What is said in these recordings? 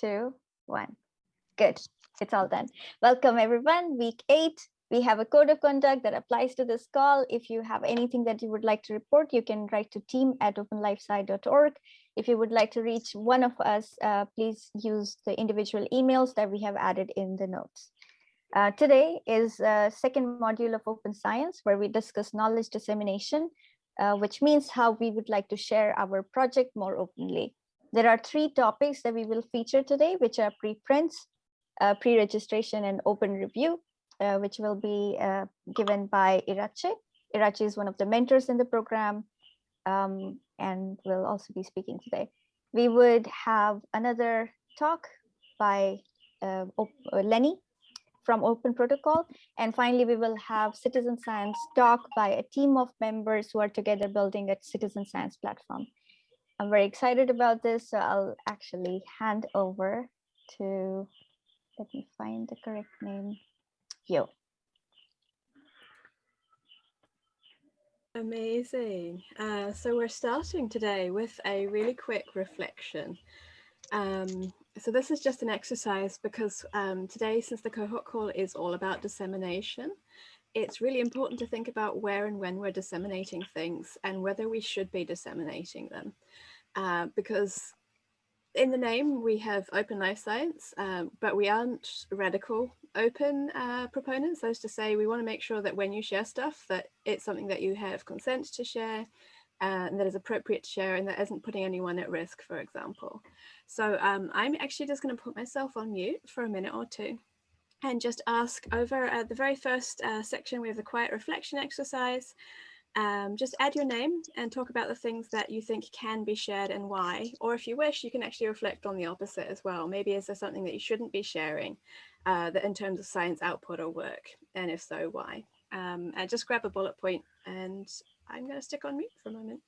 two, one. Good. It's all done. Welcome, everyone. Week eight. We have a code of conduct that applies to this call. If you have anything that you would like to report, you can write to team at openlifesci.org. If you would like to reach one of us, uh, please use the individual emails that we have added in the notes. Uh, today is a second module of Open Science, where we discuss knowledge dissemination, uh, which means how we would like to share our project more openly. There are three topics that we will feature today, which are preprints, uh, pre-registration and open review, uh, which will be uh, given by Iratxe. Iratxe is one of the mentors in the program um, and will also be speaking today. We would have another talk by uh, uh, Lenny from Open Protocol. And finally, we will have citizen science talk by a team of members who are together building a citizen science platform. I'm very excited about this, so I'll actually hand over to, let me find the correct name, you. Amazing. Uh, so we're starting today with a really quick reflection. Um, so this is just an exercise because um, today, since the cohort call is all about dissemination, it's really important to think about where and when we're disseminating things and whether we should be disseminating them. Uh, because in the name we have open life science, um, but we aren't radical open uh, proponents. That is to say, we want to make sure that when you share stuff, that it's something that you have consent to share uh, and that is appropriate to share and that isn't putting anyone at risk, for example. So um, I'm actually just going to put myself on mute for a minute or two and just ask over at the very first uh, section, we have the quiet reflection exercise. Um, just add your name and talk about the things that you think can be shared and why. Or if you wish, you can actually reflect on the opposite as well. Maybe is there something that you shouldn't be sharing uh, that in terms of science output or work? And if so, why? Um, and just grab a bullet point and I'm going to stick on mute for a moment.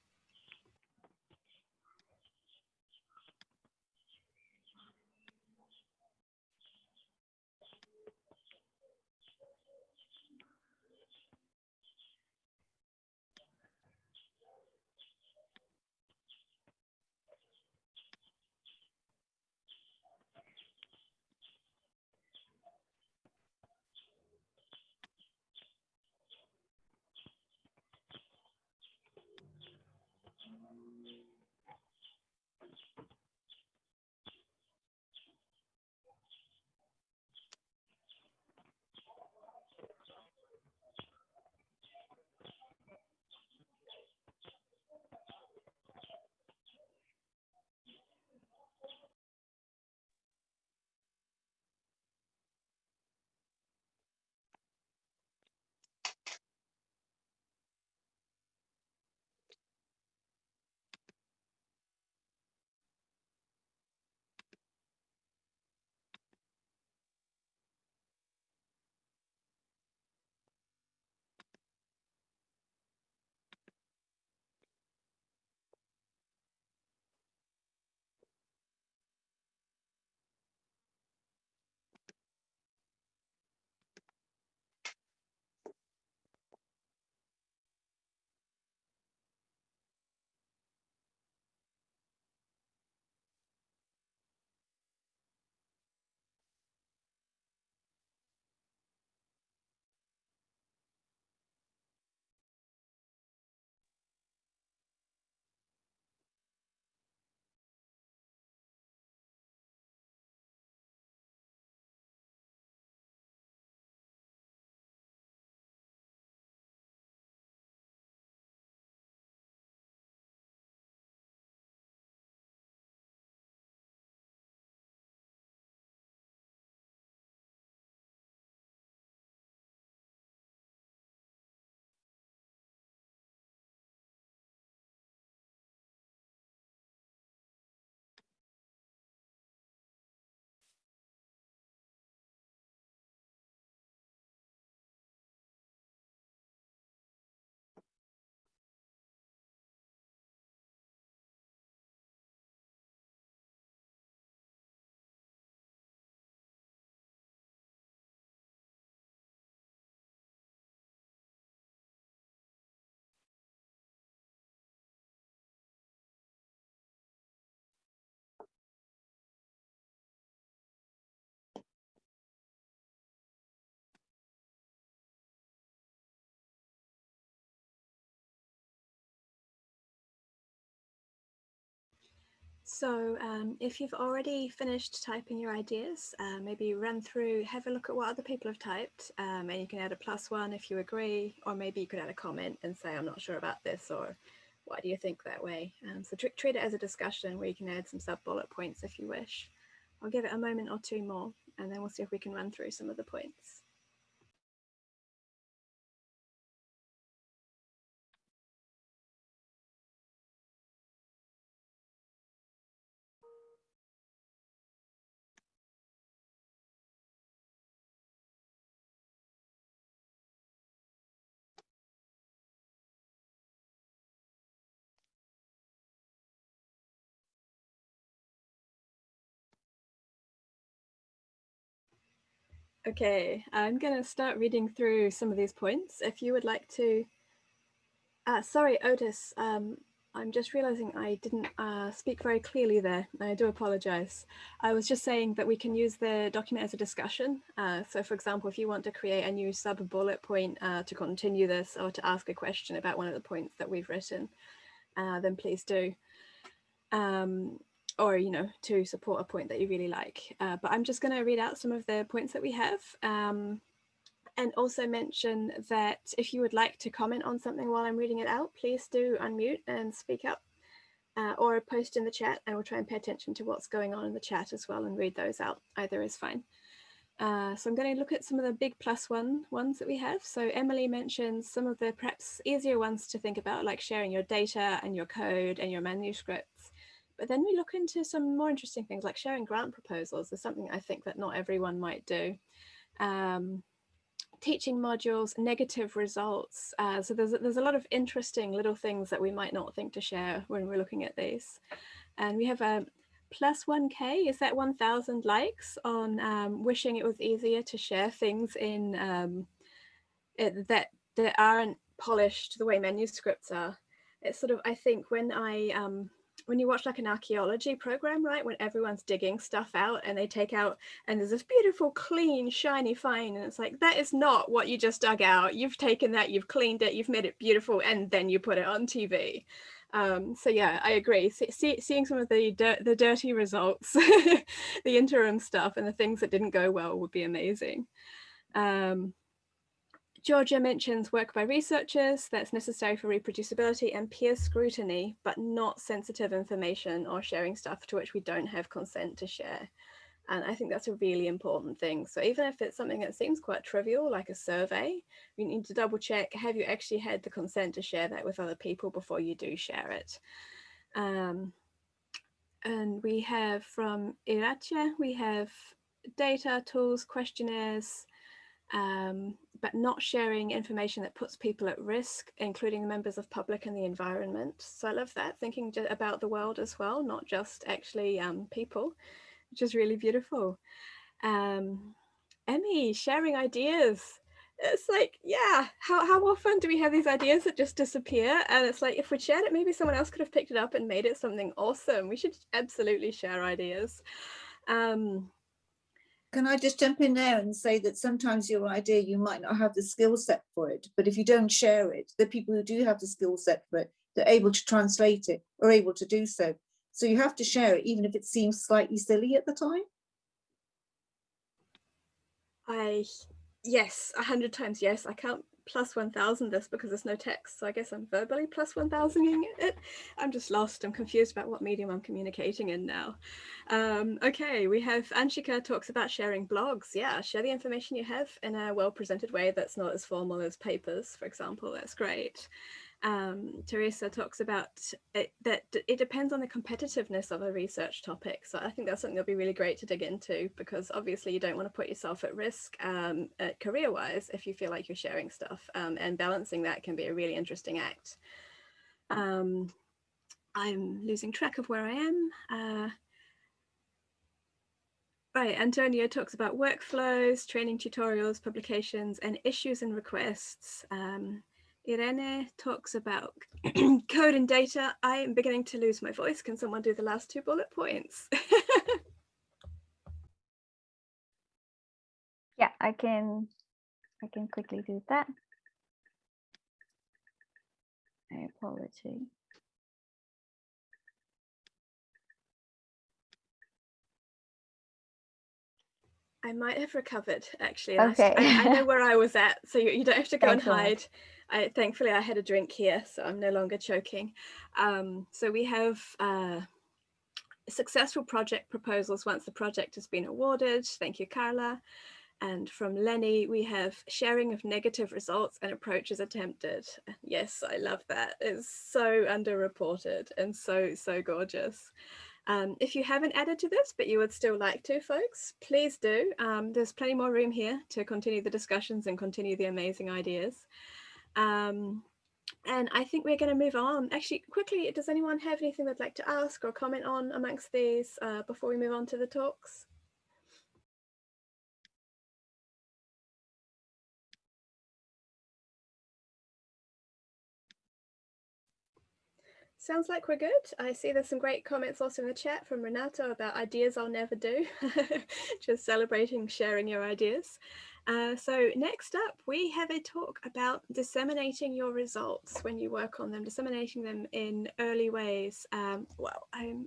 So um, if you've already finished typing your ideas, uh, maybe run through, have a look at what other people have typed, um, and you can add a plus one if you agree, or maybe you could add a comment and say, I'm not sure about this, or why do you think that way? Um, so treat it as a discussion where you can add some sub bullet points if you wish. I'll give it a moment or two more, and then we'll see if we can run through some of the points. Okay, I'm going to start reading through some of these points. If you would like to, uh, sorry, Otis, um, I'm just realizing I didn't uh, speak very clearly there. I do apologize. I was just saying that we can use the document as a discussion. Uh, so for example, if you want to create a new sub bullet point uh, to continue this or to ask a question about one of the points that we've written, uh, then please do. Um, or you know to support a point that you really like uh, but i'm just going to read out some of the points that we have um, and also mention that if you would like to comment on something while i'm reading it out please do unmute and speak up uh, or post in the chat and we'll try and pay attention to what's going on in the chat as well and read those out either is fine uh, so I'm going to look at some of the big plus one ones that we have. So Emily mentions some of the perhaps easier ones to think about, like sharing your data and your code and your manuscripts. But then we look into some more interesting things like sharing grant proposals is something I think that not everyone might do. Um, teaching modules, negative results. Uh, so there's, there's a lot of interesting little things that we might not think to share when we're looking at these. And we have a plus 1k, is that 1000 likes on um, wishing it was easier to share things in um, it, that, that aren't polished the way manuscripts are. It's sort of, I think when I um, when you watch like an archaeology program, right, when everyone's digging stuff out and they take out and there's this beautiful, clean, shiny find, and it's like that is not what you just dug out. You've taken that, you've cleaned it, you've made it beautiful, and then you put it on TV. Um, so yeah, I agree. See, see, seeing some of the the dirty results, the interim stuff, and the things that didn't go well would be amazing. Um, Georgia mentions work by researchers that's necessary for reproducibility and peer scrutiny, but not sensitive information or sharing stuff to which we don't have consent to share. And I think that's a really important thing. So even if it's something that seems quite trivial, like a survey, you need to double check, have you actually had the consent to share that with other people before you do share it? Um, and we have from Iratxe, we have data, tools, questionnaires, um, but not sharing information that puts people at risk, including the members of public and the environment. So I love that, thinking about the world as well, not just actually um, people, which is really beautiful. Um, Emmy, sharing ideas. It's like, yeah, how, how often do we have these ideas that just disappear? And it's like, if we shared it, maybe someone else could have picked it up and made it something awesome. We should absolutely share ideas. Um, can I just jump in there and say that sometimes your idea, you might not have the skill set for it, but if you don't share it, the people who do have the skill set for it, they're able to translate it or able to do so. So you have to share it, even if it seems slightly silly at the time. I, yes, a hundred times yes. I can't plus 1000 this because there's no text. So I guess I'm verbally plus 1000ing it. I'm just lost. I'm confused about what medium I'm communicating in now. Um, okay, we have Anshika talks about sharing blogs. Yeah, share the information you have in a well-presented way that's not as formal as papers, for example. That's great um, Teresa talks about it, that it depends on the competitiveness of a research topic. So I think that's something that'll be really great to dig into because obviously you don't want to put yourself at risk um, career-wise if you feel like you're sharing stuff um, and balancing that can be a really interesting act. Um, I'm losing track of where I am. Uh, Right, Antonio talks about workflows, training tutorials, publications, and issues and requests. Um, Irene talks about code and data. I am beginning to lose my voice. Can someone do the last two bullet points? yeah, I can, I can quickly do that. I apologize. I might have recovered actually. and I s- Okay. I, I know where I was at, so you, you don't have to go and hide. I, thankfully, I had a drink here, so I'm no longer choking. Um, so we have uh, successful project proposals once the project has been awarded. Thank you, Carla. And from Lenny, we have sharing of negative results and approaches attempted. Yes, I love that. It's so underreported and so, so gorgeous. Um, if you haven't added to this, but you would still like to, folks, please do. Um, there's plenty more room here to continue the discussions and continue the amazing ideas. Um, and I think we're going to move on. Actually, quickly, does anyone have anything they'd like to ask or comment on amongst these uh, before we move on to the talks? Sounds like we're good. I see there's some great comments also in the chat from Renato about ideas I'll never do. Just celebrating sharing your ideas. Uh, so next up, we have a talk about disseminating your results when you work on them, disseminating them in early ways. Um, well, I'm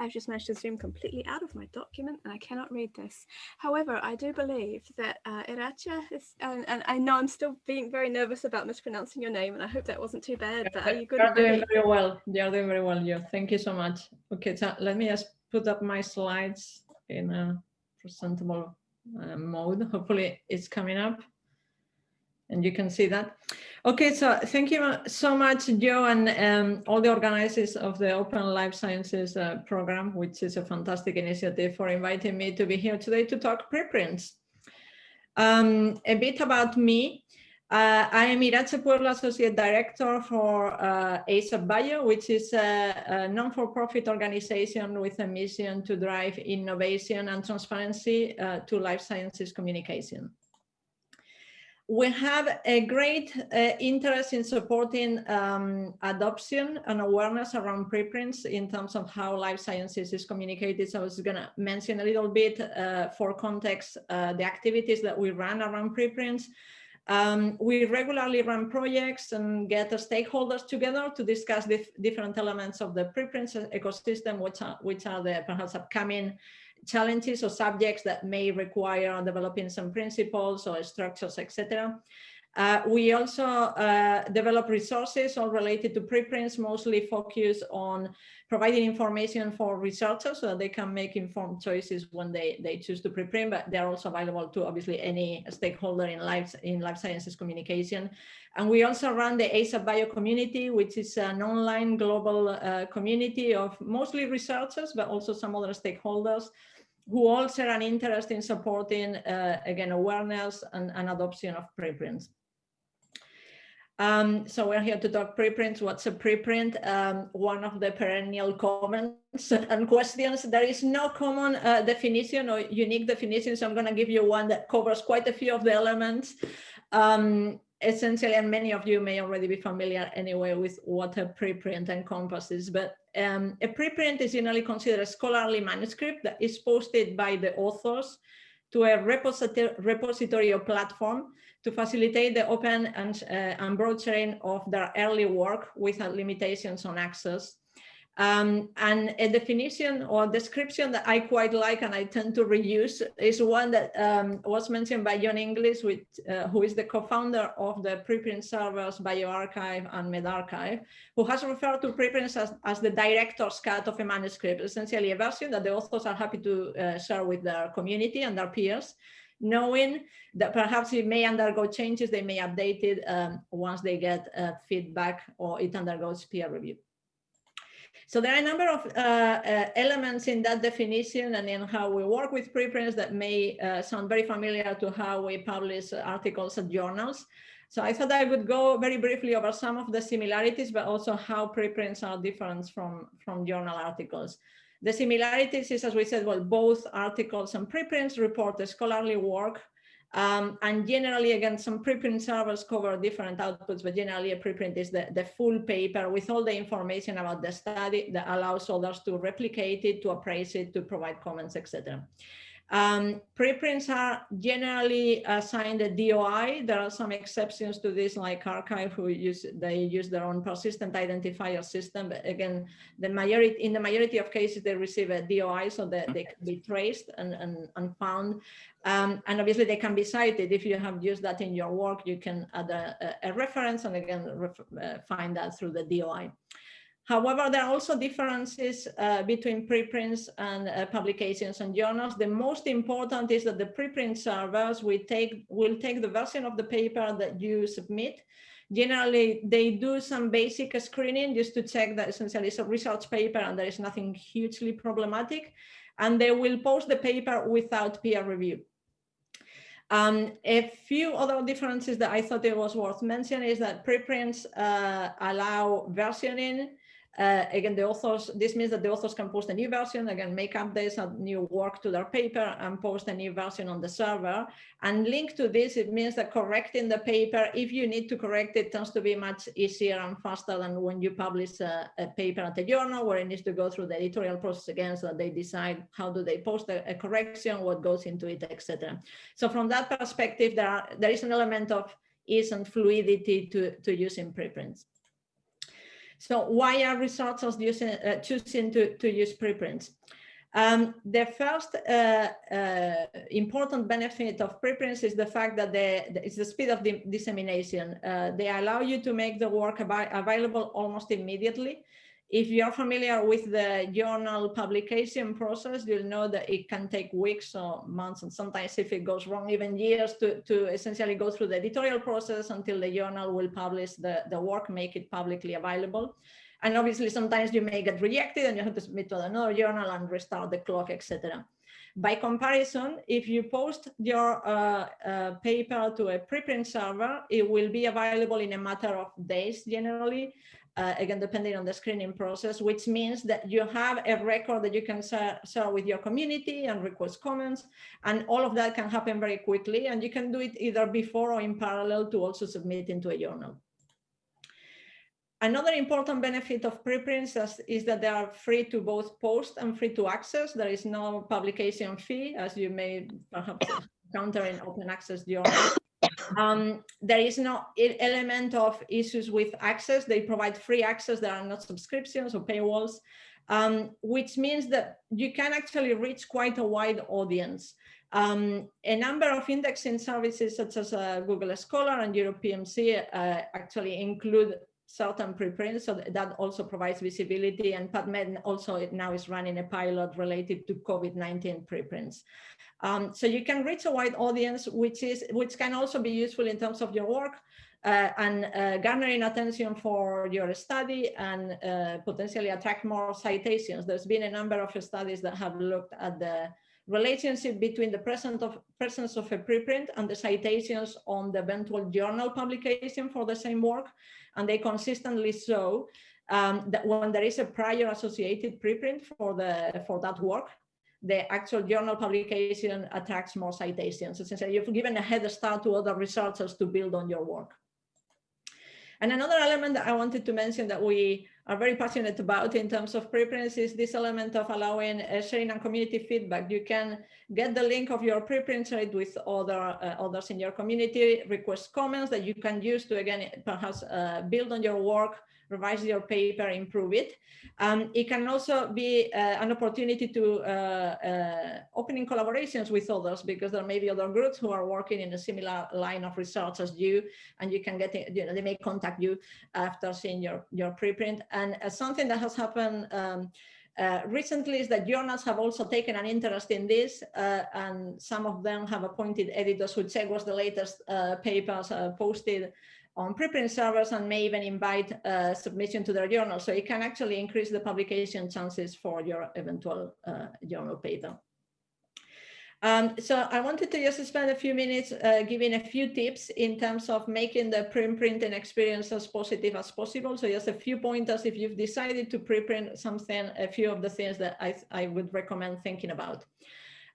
I've just managed to zoom completely out of my document and I cannot read this. However, I do believe that uh, Iratxe is, and, and I know I'm still being very nervous about mispronouncing your name and I hope that wasn't too bad, but are you good You're doing very well. You're doing very well, Joe. Thank you so much. Okay, so let me just put up my slides in a presentable uh, mode. Hopefully it's coming up and you can see that. Okay, so thank you so much, Joe, and um, all the organizers of the Open Life Sciences uh, program, which is a fantastic initiative for inviting me to be here today to talk preprints. Um, a bit about me. Uh, I am Iratxe Puebla Associate Director for uh, ASAP Bio, which is a, a non-for-profit organization with a mission to drive innovation and transparency uh, to life sciences communication. We have a great uh, interest in supporting um, adoption and awareness around preprints in terms of how life sciences is communicated. So I was going to mention a little bit uh, for context uh, the activities that we run around preprints. Um, we regularly run projects and get stakeholders together to discuss the different elements of the preprints ecosystem, which are, which are the perhaps upcoming challenges or subjects that may require developing some principles or structures, etc. Uh, we also uh, develop resources all related to preprints, mostly focused on providing information for researchers so that they can make informed choices when they, they choose to preprint, but they're also available to obviously any stakeholder in life, in life sciences communication. And we also run the ASAP Bio community, which is an online global uh, community of mostly researchers, but also some other stakeholders who all share an interest in supporting, uh, again, awareness and, and adoption of preprints. Um, so we're here to talk preprints. What's a preprint? Um, one of the perennial comments and questions. There is no common uh, definition or unique definition. So I'm going to give you one that covers quite a few of the elements. Um, essentially, and many of you may already be familiar anyway with what a preprint encompasses, but um, a preprint is generally considered a scholarly manuscript that is posted by the authors to a repository, repository or platform to facilitate the open and, uh, and broad sharing of their early work without limitations on access. Um, and a definition or description that I quite like and I tend to reuse is one that um, was mentioned by John Inglis, uh, who is the co-founder of the preprint servers bioRxiv and medRxiv, who has referred to preprints as, as the director's cut of a manuscript, essentially a version that the authors are happy to uh, share with their community and their peers, knowing that perhaps it may undergo changes, they may update it um, once they get uh, feedback or it undergoes peer review. So there are a number of uh, uh, elements in that definition and in how we work with preprints that may uh, sound very familiar to how we publish articles and journals. So I thought I would go very briefly over some of the similarities, but also how preprints are different from, from journal articles. The similarities is, as we said, well, both articles and preprints report the scholarly work um, and generally, again, some preprint servers cover different outputs, but generally a preprint is the, the full paper with all the information about the study that allows others to replicate it, to appraise it, to provide comments, etc. Um, preprints are generally assigned a DOI. There are some exceptions to this, like arXiv, who use they use their own persistent identifier system. But again, the majority in the majority of cases they receive a DOI, so that they can be traced and and, and found. Um, and obviously they can be cited. If you have used that in your work, you can add a, a reference and again uh, find that through the DOI. However, there are also differences uh, between preprints and uh, publications and journals. The most important is that the preprint servers will take, will take the version of the paper that you submit. Generally, they do some basic screening just to check that essentially it's a research paper and there is nothing hugely problematic. And they will post the paper without peer review. Um, a few other differences that I thought it was worth mentioning is that preprints uh, allow versioning uh, again, the authors, this means that the authors can post a new version, again, make updates, and new work to their paper and post a new version on the server. And linked to this, it means that correcting the paper, if you need to correct it, tends to be much easier and faster than when you publish a, a paper at a journal where it needs to go through the editorial process again, so that they decide how do they post a, a correction, what goes into it, etc. So from that perspective, there, are, there is an element of ease and fluidity to, to using preprints. So why are researchers using, uh, choosing to, to use preprints? Um, the first uh, uh, important benefit of preprints is the fact that they, it's the speed of the dissemination. Uh, they allow you to make the work available almost immediately. If you're familiar with the journal publication process, you'll know that it can take weeks or months, and sometimes if it goes wrong, even years to, to essentially go through the editorial process until the journal will publish the, the work, make it publicly available. And obviously, sometimes you may get rejected and you have to submit to another journal and restart the clock, etc. By comparison, if you post your uh, uh, paper to a preprint server, it will be available in a matter of days generally, uh, again, depending on the screening process, which means that you have a record that you can share, with your community and request comments, and all of that can happen very quickly, and you can do it either before or in parallel to also submit into a journal. Another important benefit of preprints is, is, that they are free to both post and free to access. There is no publication fee, as you may perhaps encounter in open access journals. Um, there is no element of issues with access. They provide free access. There are not subscriptions or paywalls, um, which means that you can actually reach quite a wide audience. Um, a number of indexing services such as uh, Google Scholar and Europe PMC uh, actually include certain preprints, so that also provides visibility. And PubMed also now is running a pilot related to COVID-19 preprints. Um, so you can reach a wide audience, which is which can also be useful in terms of your work uh, and uh, garnering attention for your study and uh, potentially attract more citations. There's been a number of studies that have looked at the relationship between the presence of, presence of a preprint and the citations on the eventual journal publication for the same work. And they consistently show um, that when there is a prior associated preprint for, the, for that work, the actual journal publication attracts more citations. Essentially, you've given a head start to other researchers to build on your work. And another element that I wanted to mention that we are very passionate about in terms of preprints is this element of allowing uh, sharing and community feedback. You can get the link of your preprint trade with other uh, others in your community, request comments that you can use to, again, perhaps uh, build on your work, revise your paper, improve it. Um, it can also be uh, an opportunity to uh, uh, opening collaborations with others because there may be other groups who are working in a similar line of research as you, and you can get, you know, they may contact you after seeing your, your preprint. And uh, something that has happened um, uh, recently is that journals have also taken an interest in this, uh, and some of them have appointed editors who check what's the latest uh, papers uh, posted on preprint servers and may even invite a submission to their journal. So it can actually increase the publication chances for your eventual uh, journal paper. Um, so I wanted to just spend a few minutes uh, giving a few tips in terms of making the pre-printing experience as positive as possible. So just a few pointers if you've decided to preprint something, a few of the things that I, I would recommend thinking about.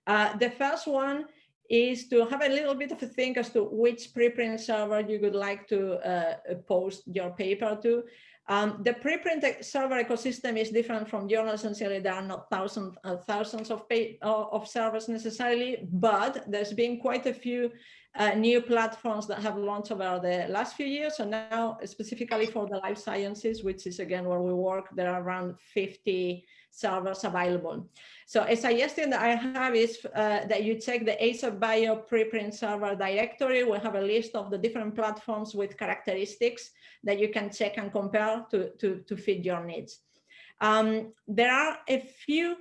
Uh, the first one is to have a little bit of a think as to which preprint server you would like to uh, post your paper to. Um, the preprint server ecosystem is different from journal. Essentially, there are not thousands uh, thousands of uh, of servers necessarily, but there's been quite a few uh, new platforms that have launched over the last few years. So now, specifically for the life sciences, which is again where we work, there are around 50 servers available. So a suggestion that I have is uh, that you check the ASAP Bio preprint server directory. We have a list of the different platforms with characteristics that you can check and compare to, to, to fit your needs. Um, there are a few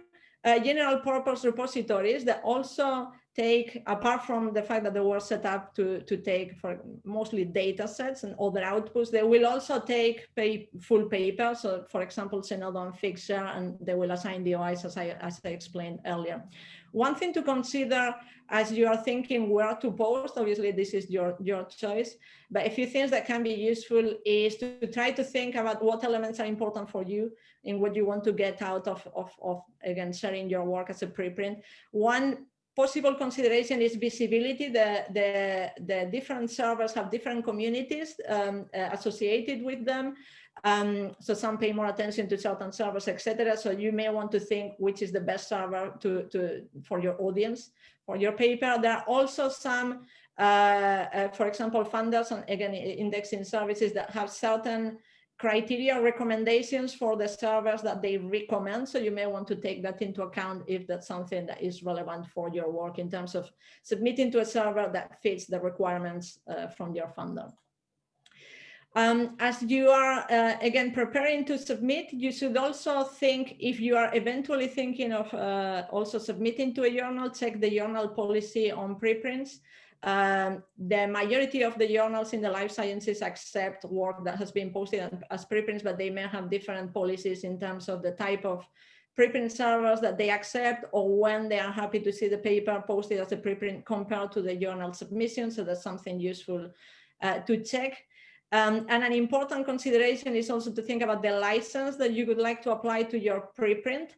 uh, general purpose repositories that also take, apart from the fact that they were set up to, to take for mostly data sets and other outputs, they will also take pay, full papers. So for example, and Figshare, and they will assign DOIs as I, as I explained earlier. One thing to consider as you are thinking where to post, obviously this is your, your choice, but a few things that can be useful is to, to try to think about what elements are important for you in what you want to get out of, of, of again, sharing your work as a preprint. One possible consideration is visibility. The, the, the different servers have different communities um, uh, associated with them. Um, so some pay more attention to certain servers, etc. So you may want to think which is the best server to, to for your audience, for your paper. There are also some, uh, uh, for example, funders and again, indexing services that have certain criteria recommendations for the servers that they recommend. So you may want to take that into account if that's something that is relevant for your work in terms of submitting to a server that fits the requirements uh, from your funder. Um, as you are, uh, again, preparing to submit, you should also think if you are eventually thinking of uh, also submitting to a journal, check the journal policy on preprints. Um, the majority of the journals in the life sciences accept work that has been posted as preprints, but they may have different policies in terms of the type of preprint servers that they accept or when they are happy to see the paper posted as a preprint compared to the journal submission. So that's something useful uh, to check. Um, and an important consideration is also to think about the license that you would like to apply to your preprint.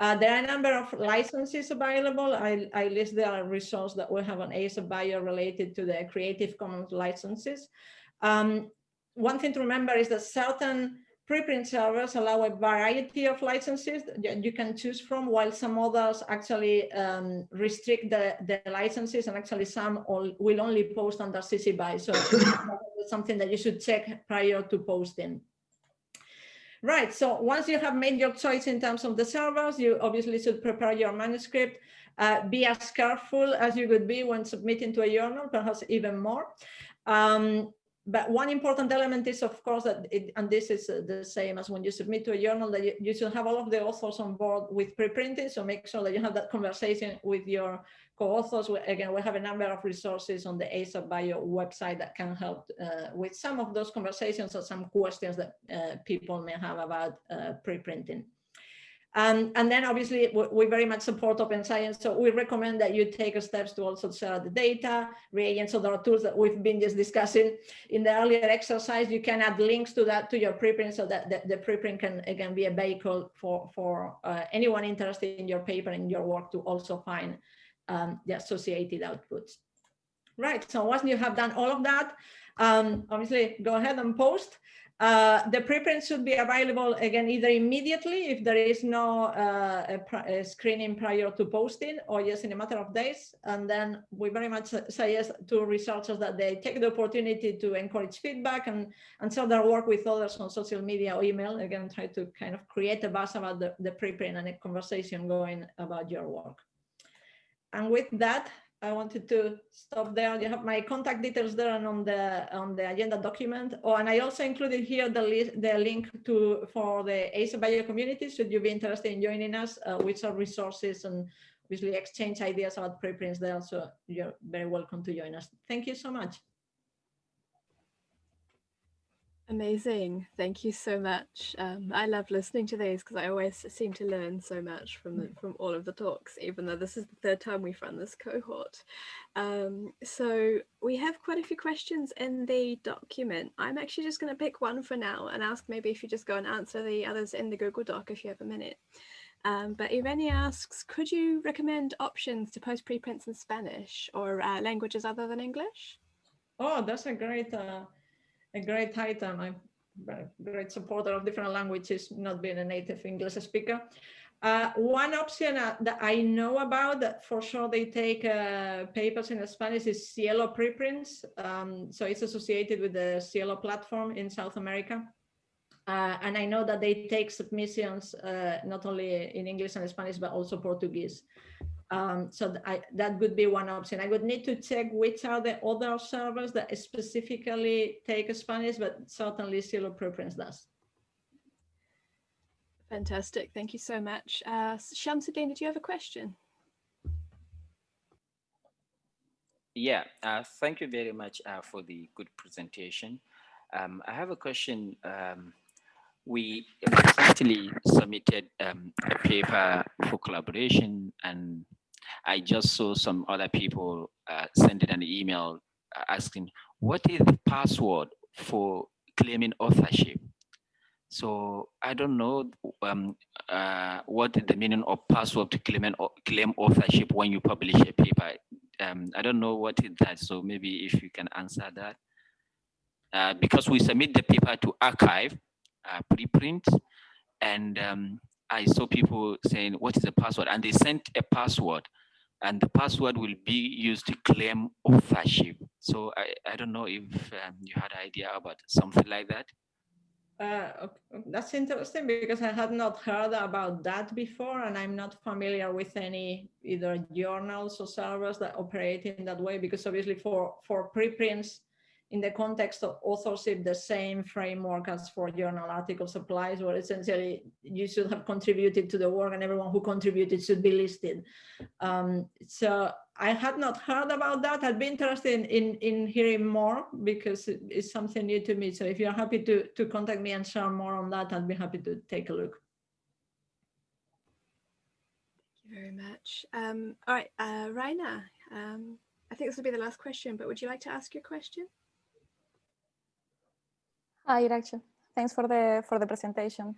Uh, there are a number of licenses available. I, I list the resource that we have on ASAP Bio related to the Creative Commons licenses. Um, one thing to remember is that certain preprint servers allow a variety of licenses that you can choose from, while some others actually um, restrict the, the licenses, and actually some all, will only post under CC BY. So something that you should check prior to posting. Right, so once you have made your choice in terms of the servers, you obviously should prepare your manuscript. Uh, be as careful as you would be when submitting to a journal, perhaps even more. Um, but one important element is, of course, that it, and this is uh, the same as when you submit to a journal, that you, you, should have all of the authors on board with preprinting. So make sure that you have that conversation with your co-authors. Again, we have a number of resources on the ASAP Bio website that can help uh, with some of those conversations or some questions that uh, people may have about uh, preprinting. Um, and then obviously we very much support open science. So we recommend that you take steps to also share the data, reagents, so there are tools that we've been just discussing in the earlier exercise. You can add links to that to your preprint so that the, the preprint can again be a vehicle for, for uh, anyone interested in your paper and your work to also find um, the associated outputs. Right, so once you have done all of that, um, obviously go ahead and post. Uh, the preprint should be available again either immediately if there is no uh, a, a screening prior to posting or just in a matter of days. And then we very much suggest to researchers that they take the opportunity to encourage feedback and, and share their work with others on social media or email. Again, try to kind of create a buzz about the, the preprint and a conversation going about your work. And with that, I wanted to stop there. You have my contact details there and on the on the agenda document. Oh, and I also included here the list, the link to for the ASAP Bio community. Should you be interested in joining us, uh, which are resources and obviously exchange ideas about preprints there. So you're very welcome to join us. Thank you so much. Amazing. Thank you so much. Um, I love listening to these because I always seem to learn so much from the, from all of the talks, even though this is the third time we've run this cohort. Um, so we have quite a few questions in the document. I'm actually just going to pick one for now and ask maybe if you just go and answer the others in the Google Doc if you have a minute. Um, but Irene asks, could you recommend options to post preprints in Spanish or uh, languages other than English? Oh, that's a great uh a great. I very great supporter of different languages, not being a native English speaker. Uh, one option uh, that I know about that for sure they take uh, papers in Spanish is SciELO preprints. Um, so it's associated with the SciELO platform in South America. Uh, and I know that they take submissions uh, not only in English and Spanish, but also Portuguese. Um, so th I, that would be one option. I would need to check which are the other servers that specifically take Spanish, but certainly SciELO preprints does. Fantastic. Thank you so much. Uh, Shamsuddin, did you have a question? Yeah, uh, thank you very much uh, for the good presentation. Um, I have a question. Um, we recently submitted um, a paper for collaboration and I just saw some other people uh, sending an email uh, asking, what is the password for claiming authorship? So I don't know um, uh, what the meaning of password to claim, claim authorship when you publish a paper. Um, I don't know what is that. So maybe if you can answer that. Uh, because we submit the paper to arXiv, uh, preprint, and um, I saw people saying, what is the password? And they sent a password and the password will be used to claim authorship. So I, I don't know if um, you had idea about something like that. Uh, that's interesting because I had not heard about that before and I'm not familiar with any either journals or servers that operate in that way because obviously for, for preprints, in the context of authorship, the same framework as for journal article supplies where essentially you should have contributed to the work and everyone who contributed should be listed. Um, so I had not heard about that. I'd be interested in, in, in hearing more because it's something new to me. So if you're happy to, to contact me and share more on that, I'd be happy to take a look. Thank you very much. Um, all right, uh, Raina, um, I think this will be the last question, but would you like to ask your question? Hi, Iratxe. Thanks for the for the presentation.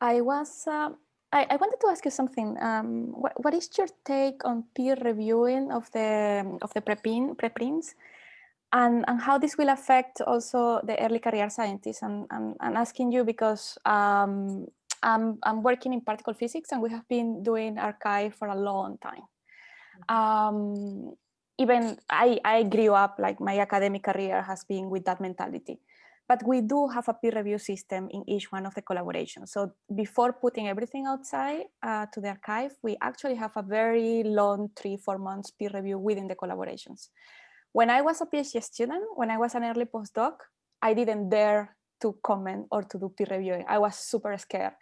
I was uh, I, I, wanted to ask you something. Um, what, what is your take on peer reviewing of the of the preprint preprints, and and how this will affect also the early career scientists? And and, and asking you because um, I'm I'm working in particle physics, and we have been doing arXiv for a long time. Mm-hmm. Um, even I I grew up like my academic career has been with that mentality but we do have a peer review system in each one of the collaborations. So before putting everything outside uh, to the arXiv, we actually have a very long three, four months peer review within the collaborations. When I was a PhD student, when I was an early postdoc, I didn't dare to comment or to do peer reviewing. I was super scared.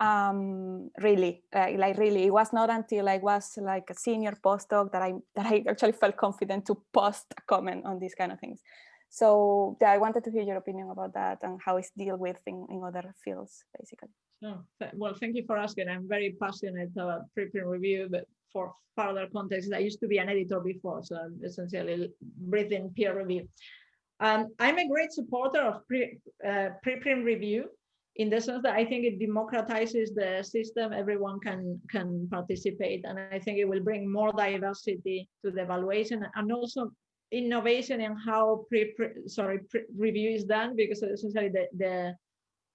Um, really, uh, like really, it was not until I was like a senior postdoc that I that I actually felt confident to post a comment on these kind of things. So yeah, I wanted to hear your opinion about that and how it's dealt with in, in other fields, basically. Oh, well, thank you for asking. I'm very passionate about preprint review, but for further context, I used to be an editor before, so I'm essentially breathing peer review. Um, I'm a great supporter of pre, uh, preprint review in the sense that I think it democratizes the system, everyone can, can participate, and I think it will bring more diversity to the evaluation and also innovation in how pre, pre sorry pre review is done because essentially the, the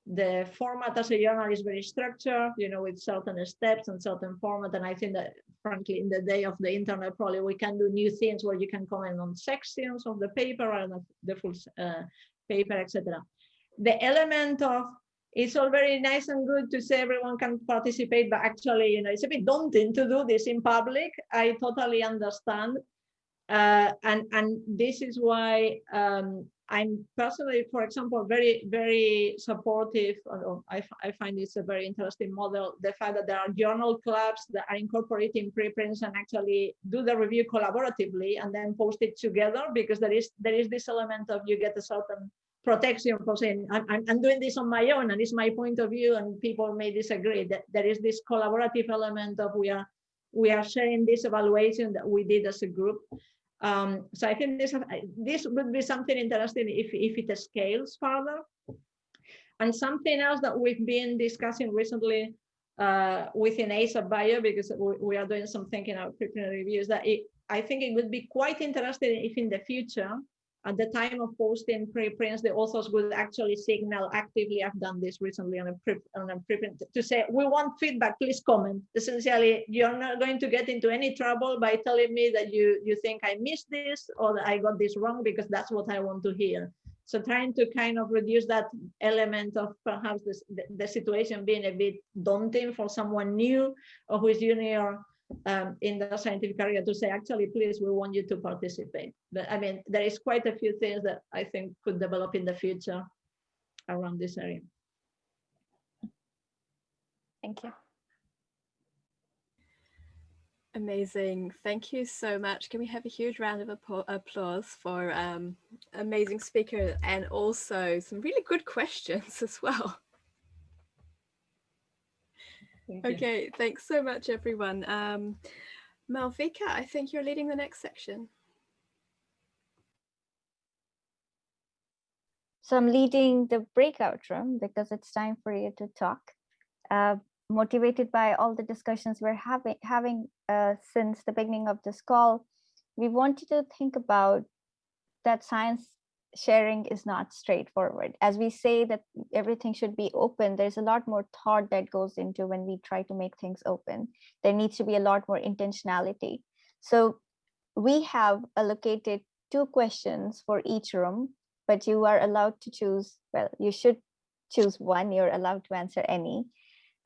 the format as a journal is very structured, you know, with certain steps and certain format. And I think that frankly, in the day of the internet, probably we can do new things where you can comment on sections of the paper and the full uh, paper, etc. The element of it's all very nice and good to say everyone can participate, but actually, you know, it's a bit daunting to do this in public. I totally understand. Uh, and and this is why um, I'm personally, for example, very very supportive. I, I find this a very interesting model. The fact that there are journal clubs that are incorporating preprints and actually do the review collaboratively and then post it together because there is there is this element of you get a certain protection for saying I'm, I'm doing this on my own and it's my point of view and people may disagree that there is this collaborative element of we are we are sharing this evaluation that we did as a group um, so I think this, this would be something interesting if, if it scales further. And something else that we've been discussing recently uh, within ASAP Bio, because we, we, are doing some thinking of preprint reviews, that it, I think it would be quite interesting if in the future, at the time of posting preprints, the authors would actually signal actively, I've done this recently on a, pre on a preprint, to say, we want feedback, please comment. Essentially, you're not going to get into any trouble by telling me that you, you think I missed this or that I got this wrong, because that's what I want to hear. So trying to kind of reduce that element of perhaps this, the, the situation being a bit daunting for someone new or who is junior um, in the scientific area to say, actually, please, we want you to participate. But I mean, there is quite a few things that I think could develop in the future around this area. Thank you. Amazing. Thank you so much. Can we have a huge round of applause for um, amazing speaker and also some really good questions as well. Thank okay, thanks so much, everyone. Um, Malvika, I think you're leading the next section. So I'm leading the breakout room because it's time for you to talk. Uh, motivated by all the discussions we're having having uh, since the beginning of this call, we wanted to think about that science sharing is not straightforward. As we say that everything should be open, there's a lot more thought that goes into when we try to make things open. There needs to be a lot more intentionality. So we have allocated two questions for each room, but you are allowed to choose, well, you should choose one, you're allowed to answer any.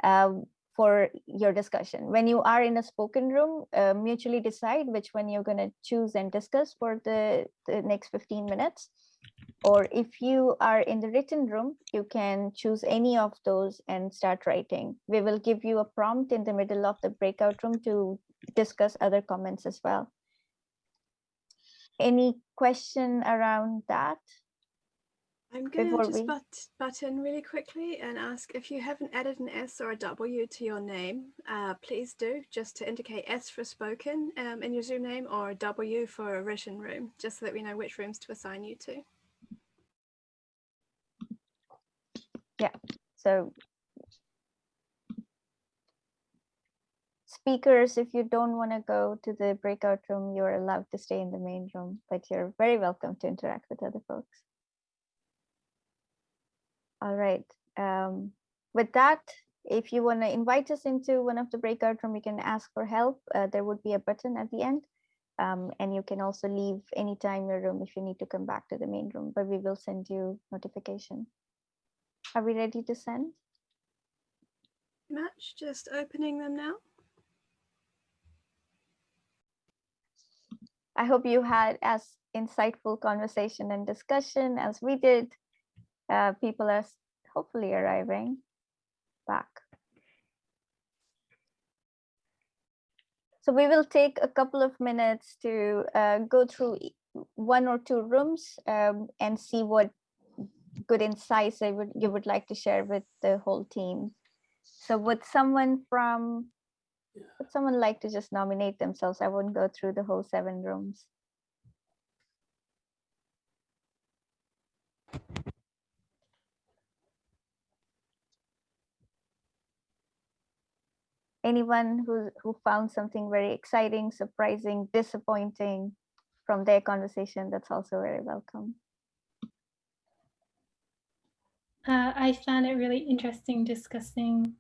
Um, for your discussion. When you are in a spoken room, uh, mutually decide which one you're going to choose and discuss for the, the next 15 minutes. Or if you are in the written room, you can choose any of those and start writing. We will give you a prompt in the middle of the breakout room to discuss other comments as well. Any question around that? I'm going to just we- butt, butt in really quickly and ask if you haven't added an S or a W to your name, uh, please do, just to indicate S for spoken um, in your Zoom name or W for a written room, just so that we know which rooms to assign you to. Yeah, so speakers, if you don't want to go to the breakout room, you're allowed to stay in the main room, but you're very welcome to interact with other folks. All right. Um, with that, if you want to invite us into one of the breakout room, you can ask for help. Uh, there would be a button at the end. Um, and you can also leave anytime your room if you need to come back to the main room, but we will send you notification. Are we ready to send? Match, just opening them now. I hope you had as insightful conversation and discussion as we did. Uh, people are hopefully arriving back. So we will take a couple of minutes to uh, go through one or two rooms um, and see what good insights I would, you would like to share with the whole team. So would someone from would someone like to just nominate themselves? I won't go through the whole seven rooms. Anyone who, who found something very exciting, surprising, disappointing from their conversation, that's also very welcome. Uh, I found it really interesting discussing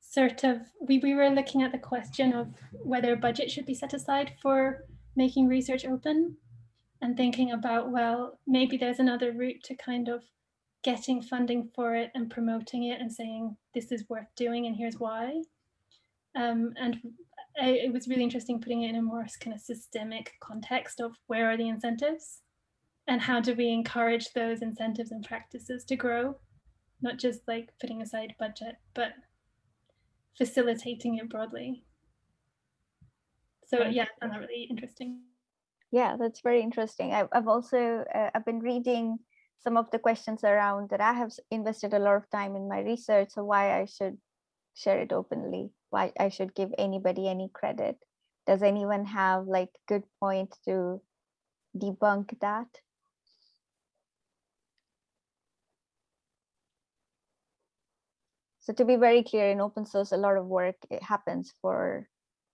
sort of we, we were looking at the question of whether a budget should be set aside for making research open and thinking about well maybe there's another route to kind of getting funding for it and promoting it and saying this is worth doing and here's why um, and I, it was really interesting putting it in a more kind of systemic context of where are the incentives and how do we encourage those incentives and practices to grow not just like putting aside budget, but facilitating it broadly. So yeah, I found that really interesting. Yeah, that's very interesting. I've, I've also uh, I've been reading some of the questions around that I have invested a lot of time in my research. So why I should share it openly? Why I should give anybody any credit? Does anyone have like good point to debunk that? So to be very clear, in open source, a lot of work it happens for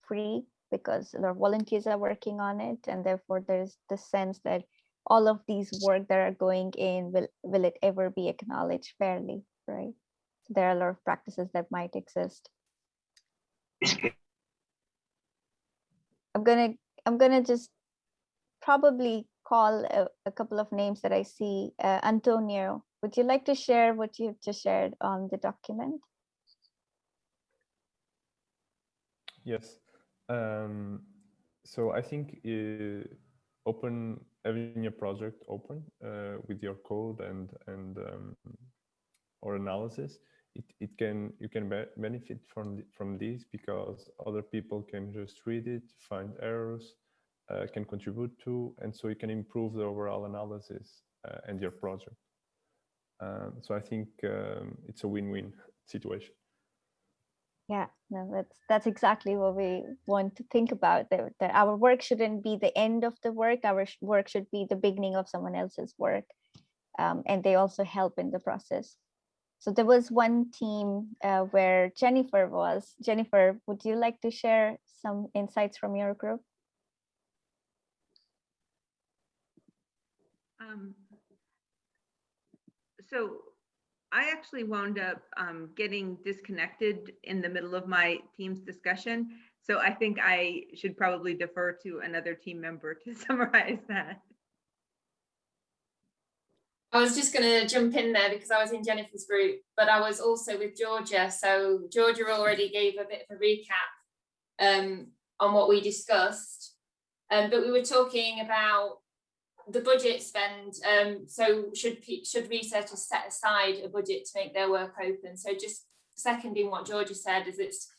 free because a lot of volunteers are working on it, and therefore there's the sense that all of these work that are going in, will, will it ever be acknowledged fairly, right? So there are a lot of practices that might exist. I'm gonna, I'm gonna just probably call a, a couple of names that I see. Uh, Antonio, would you like to share what you've just shared on the document? Yes. Um, so I think uh, open having your project open uh, with your code and and um, or analysis, it, it can you can be benefit from from this because other people can just read it, find errors, uh, can contribute to, and so you can improve the overall analysis uh, and your project. Um, so I think um, it's a win-win situation. Yeah, no, that's that's exactly what we want to think about. That, that our work shouldn't be the end of the work. Our work should be the beginning of someone else's work, um, and they also help in the process. So there was one team uh, where Jennifer was. Jennifer, would you like to share some insights from your group? Um, so I actually wound up um, getting disconnected in the middle of my team's discussion. So I think I should probably defer to another team member to summarize that. I was just going to jump in there because I was in Jennifer's group, but I was also with Georgia. So Georgia already gave a bit of a recap um, on what we discussed. Um, but we were talking about the budget spend, um, so should should researchers set aside a budget to make their work open? So just seconding what Georgia said is it's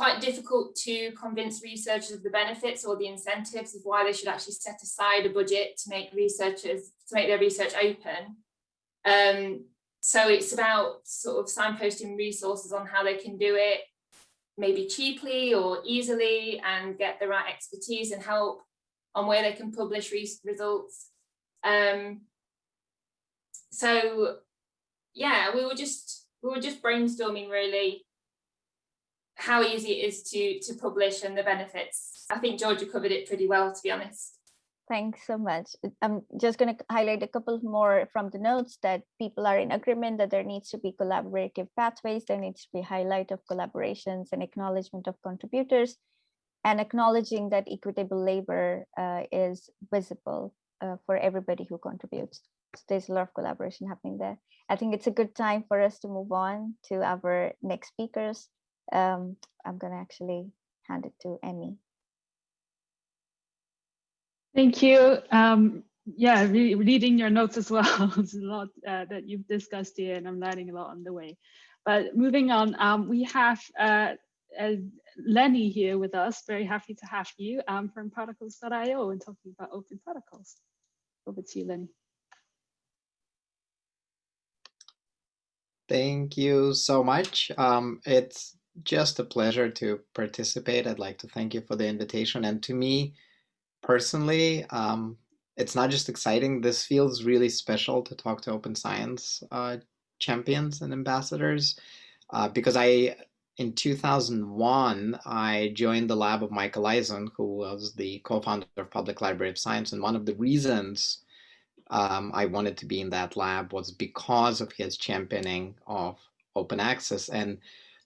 quite difficult to convince researchers of the benefits or the incentives of why they should actually set aside a budget to make researchers to make their research open. Um, so it's about sort of signposting resources on how they can do it, maybe cheaply or easily and get the right expertise and help on where they can publish results. Um, so yeah, we were just we were just brainstorming really how easy it is to to publish and the benefits. I think Georgia covered it pretty well, to be honest. Thanks so much. I'm just going to highlight a couple more from the notes that people are in agreement that there needs to be collaborative pathways, there needs to be highlight of collaborations and acknowledgement of contributors, and acknowledging that equitable labor uh, is visible uh, for everybody who contributes. So there's a lot of collaboration happening there. I think it's a good time for us to move on to our next speakers. Um, I'm going to actually hand it to Emmy. Thank you. Um, yeah, re reading your notes as well. There's a lot uh, that you've discussed here and I'm learning a lot on the way. But moving on, um, we have uh, uh, Lenny here with us. Very happy to have you um, from protocols.io and talking about open protocols. Over to you, Lenny. Thank you so much. Um, it's just a pleasure to participate. I'd like to thank you for the invitation. And to me, personally, um, it's not just exciting. This feels really special to talk to open science uh, champions and ambassadors uh, because I in 2001, I joined the lab of Michael Eisen, who was the co-founder of Public Library of Science. And one of the reasons um, I wanted to be in that lab was because of his championing of open access. And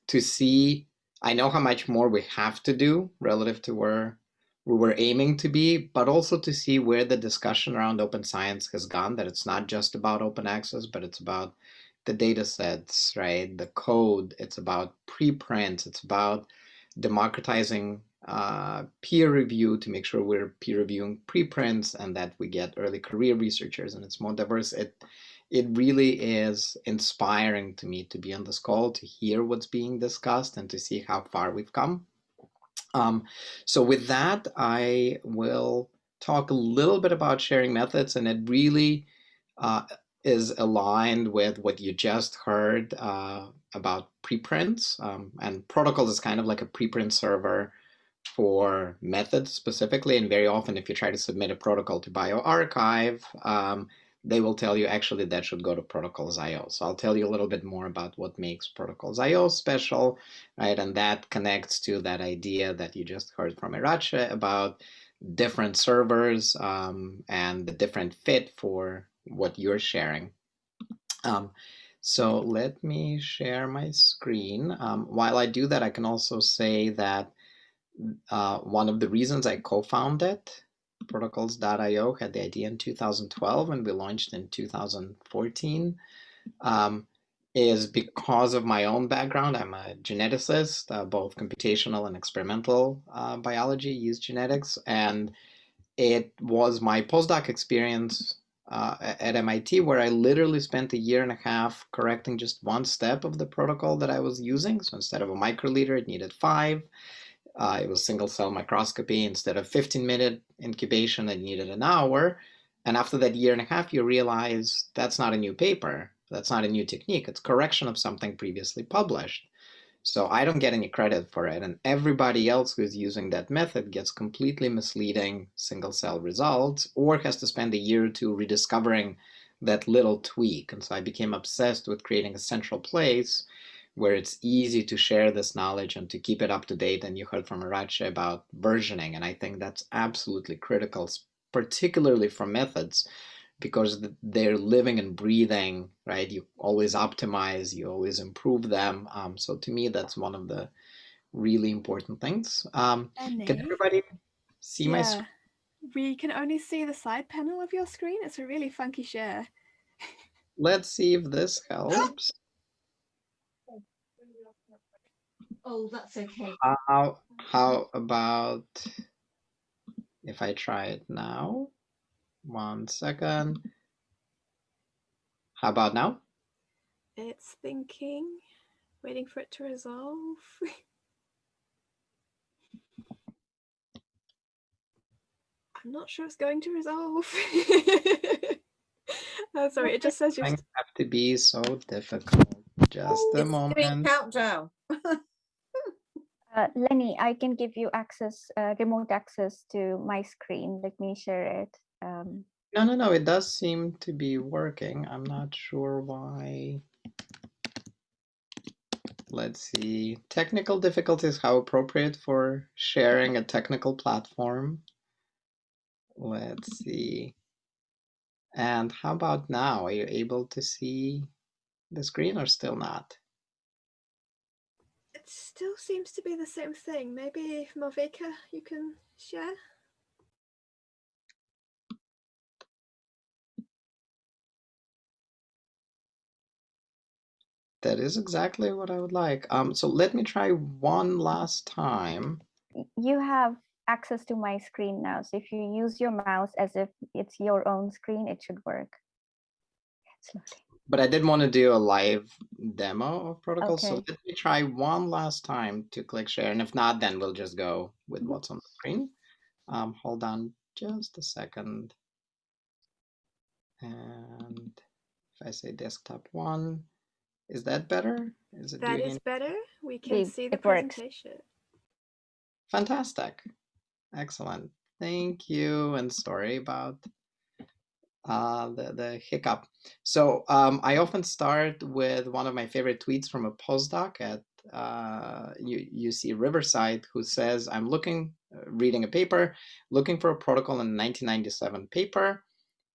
to see, I know how much more we have to do relative to where we were aiming to be, but also to see where the discussion around open science has gone, that it's not just about open access, but it's about the data sets, right? The code, it's about preprints, it's about democratizing uh, peer review to make sure we're peer reviewing preprints and that we get early career researchers and it's more diverse. It, it really is inspiring to me to be on this call, to hear what's being discussed and to see how far we've come. Um, so with that, I will talk a little bit about sharing methods and it really uh, is aligned with what you just heard uh, about preprints. Um, and protocol is kind of like a preprint server for methods specifically. And very often, if you try to submit a protocol to bioRxiv, um, they will tell you actually that should go to protocols.io. So I'll tell you a little bit more about what makes protocols.io special, right? And that connects to that idea that you just heard from Iratxe about different servers um, and the different fit for what you're sharing. Um, so let me share my screen. Um, while I do that, I can also say that uh, one of the reasons I co-founded protocols.io had the idea in 2012 and we launched in 2014 um, is because of my own background. I'm a geneticist, uh, both computational and experimental uh, biology, use genetics. And it was my postdoc experience uh, at MIT where I literally spent a year and a half correcting just one step of the protocol that I was using. So instead of a microliter, it needed five. Uh, it was single cell microscopy. Instead of 15 minute incubation, it needed an hour. And after that year and a half, you realize that's not a new paper. That's not a new technique. It's correction of something previously published. So I don't get any credit for it. And everybody else who's using that method gets completely misleading single cell results or has to spend a year or two rediscovering that little tweak. And so I became obsessed with creating a central place where it's easy to share this knowledge and to keep it up to date. And you heard from Iratxe about versioning. And I think that's absolutely critical, particularly for methods, because they're living and breathing, right? You always optimize, you always improve them. Um, so to me, that's one of the really important things. Um, can everybody see yeah. my screen? We can only see the side panel of your screen. It's a really funky share. Let's see if this helps. Oh, that's okay. How, how about if I try it now? One second. How about now? It's thinking, waiting for it to resolve. I'm not sure it's going to resolve. oh, sorry, it just says you're. Things have to be so difficult. Just oh, a It's moment. doing countdown. Uh, Lenny, I can give you access, uh, remote access to my screen. Let me share it. Um, No, no, no, it does seem to be working. I'm not sure why. Let's see. Technical difficulties, how appropriate for sharing a technical platform. Let's see. And how about now? Are you able to see the screen or still not? It still seems to be the same thing. Maybe Malvika, you can share. That is exactly what I would like. Um, so let me try one last time. you have access to my screen now. So if you use your mouse as if it's your own screen, it should work. Slowly. But I did want to do a live demo of protocol. So let me try one last time to click share. And if not, then we'll just go with Mhm. what's on the screen. Um, hold on just a second. And if I say desktop one, is that better? Is it that is any- better. We can It- see the it works. presentation. Fantastic. Excellent. Thank you. And sorry about uh, the, the hiccup. So um, I often start with one of my favorite tweets from a postdoc at uh, UC Riverside who says, I'm looking, uh, reading a paper, looking for a protocol in 1997 paper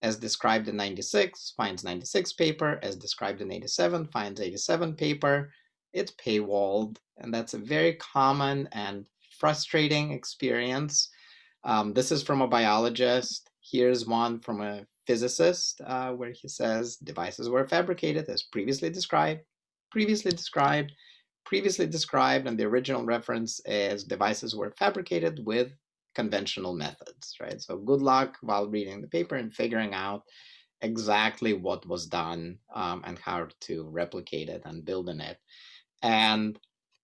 as described in 96, finds 96 paper, as described in 87, finds 87 paper. It's paywalled, and that's a very common and frustrating experience. Um, this is from a biologist. Here's one from a physicist uh, where he says devices were fabricated as previously described, previously described, previously described, and the original reference is devices were fabricated with conventional methods, right? So good luck while reading the paper and figuring out exactly what was done um, and how to replicate it and build on it. And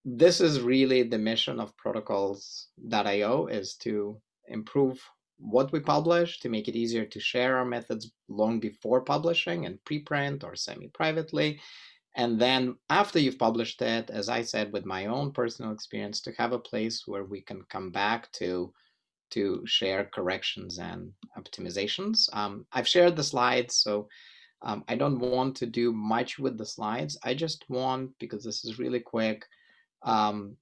this is really the mission of protocols.io is to improve what we publish to make it easier to share our methods long before publishing and preprint or semi-privately. And then after you've published it as i said with my own personal experience to have a place where we can come back to to share corrections and optimizations. Um, i've shared the slides so um, i don't want to do much with the slides. I just want because this is really quick um,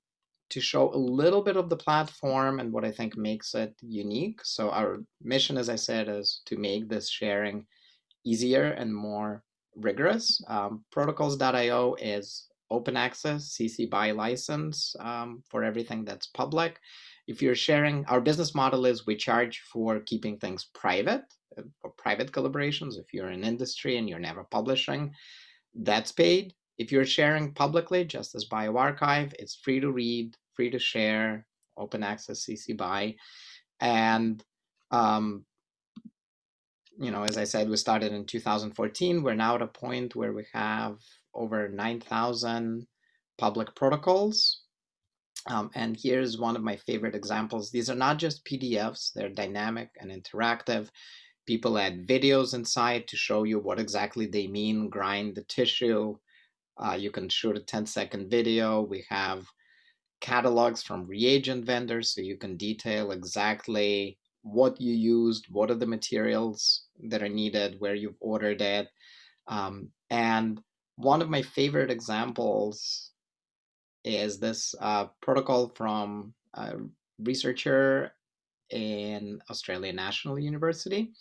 to show a little bit of the platform and what I think makes it unique. So our mission, as I said, is to make this sharing easier and more rigorous. Um, protocols.io is open access CC BY license um, for everything that's public. If you're sharing, our business model is we charge for keeping things private, uh, for private collaborations. If you're in industry and you're never publishing, that's paid. If you're sharing publicly, just as bioRxiv, it's free to read, free to share, open access CC BY. And, um, you know, as I said, we started in 2014. We're now at a point where we have over 9,000 public protocols. Um, and here's one of my favorite examples. These are not just PDFs, they're dynamic and interactive. People add videos inside to show you what exactly they mean, grind the tissue. Uh, you can shoot a 10 second video. We have catalogs from reagent vendors so you can detail exactly what you used, what are the materials that are needed, where you've ordered it. Um, and one of my favorite examples is this uh, protocol from a researcher in Australian National University.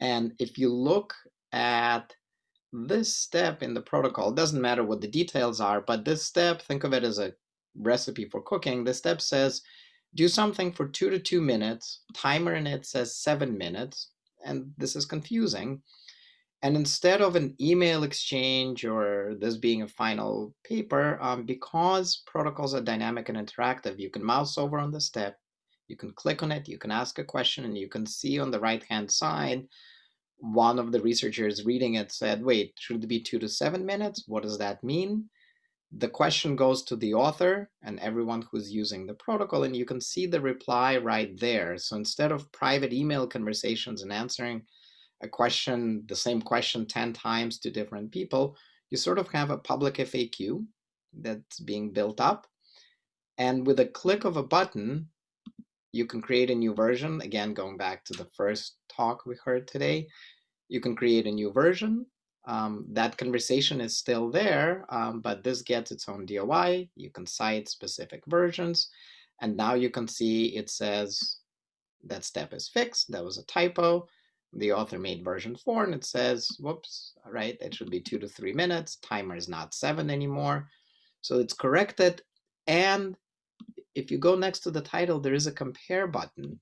And if you look at this step in the protocol, doesn't matter what the details are, but this step, think of it as a recipe for cooking. the step says, do something for two to two minutes. Timer in it says seven minutes. And this is confusing. And instead of an email exchange or this being a final paper, um, because protocols are dynamic and interactive, you can mouse over on the step, you can click on it, you can ask a question, and you can see on the right-hand side, one of the researchers reading it said, wait, should it be two to seven minutes? What does that mean? The question goes to the author and everyone who's using the protocol, and you can see the reply right there. So instead of private email conversations and answering a question, the same question 10 times to different people, you sort of have a public FAQ that's being built up. And with a click of a button, you can create a new version. Again, going back to the first talk we heard today, you can create a new version. Um, that conversation is still there, um, but this gets its own DOI. You can cite specific versions. And now you can see it says that step is fixed. That was a typo the author made version 4 and it says, whoops, right, it should be 2 to 3 minutes. Timer is not 7 anymore. So it's corrected. And if you go next to the title, there is a compare button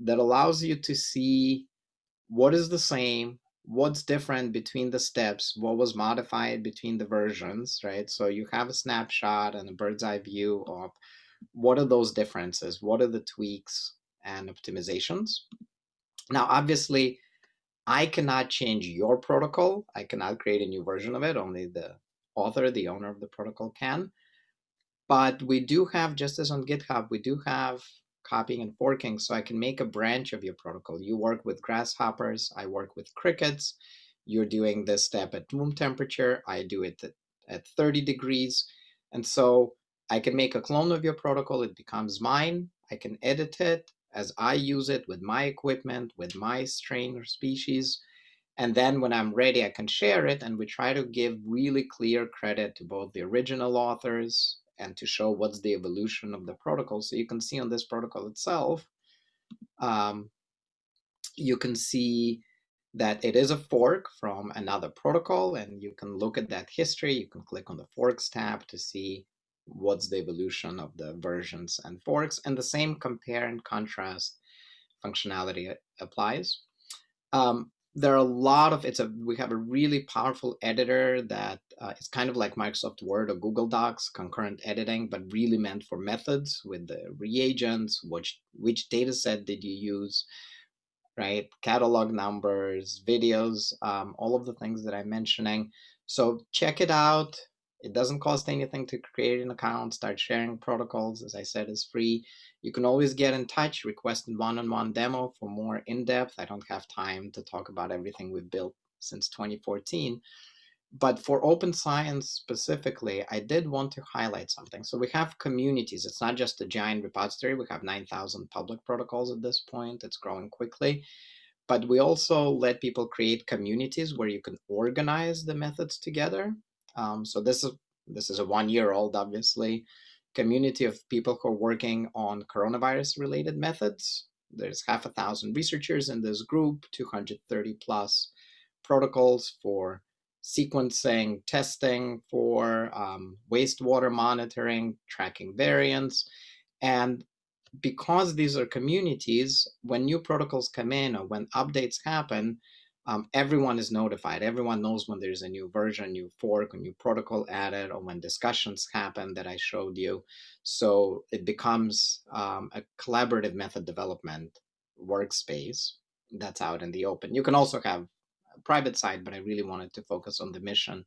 that allows you to see what is the same, what's different between the steps, what was modified between the versions, right? So you have a snapshot and a bird's eye view of what are those differences, what are the tweaks and optimizations. Now, obviously, I cannot change your protocol. I cannot create a new version of it. Only the author, the owner of the protocol can. But we do have, just as on GitHub, we do have copying and forking. So I can make a branch of your protocol. You work with grasshoppers. I work with crickets. You're doing this step at room temperature. I do it at, at 30 degrees. And so I can make a clone of your protocol. It becomes mine. I can edit it as I use it with my equipment, with my strain or species. And then when I'm ready, I can share it. And we try to give really clear credit to both the original authors and to show what's the evolution of the protocol. So you can see on this protocol itself, um, you can see that it is a fork from another protocol and you can look at that history. You can click on the forks tab to see what's the evolution of the versions and forks, and the same compare and contrast functionality applies. Um, there are a lot of it's a we have a really powerful editor that uh, is kind of like Microsoft Word or Google Docs concurrent editing, but really meant for methods with the reagents, which which data set did you use, right? Catalog numbers, videos, um, all of the things that I'm mentioning. So check it out. It doesn't cost anything to create an account, start sharing protocols. As I said, is free. You can always get in touch, request a one-on-one demo for more in-depth. I don't have time to talk about everything we've built since 2014. But for open science specifically, I did want to highlight something. So we have communities. It's not just a giant repository. We have 9,000 public protocols at this point. It's growing quickly. But we also let people create communities where you can organize the methods together. Um, so this is this is a one year old, obviously, community of people who are working on coronavirus related methods. There's half a thousand researchers in this group, 230 plus protocols for sequencing, testing, for um, wastewater monitoring, tracking variants. And because these are communities, when new protocols come in or when updates happen, um, everyone is notified. Everyone knows when there's a new version, new fork, a new protocol added, or when discussions happen that I showed you. So it becomes um, a collaborative method development workspace that's out in the open. You can also have a private side, but I really wanted to focus on the mission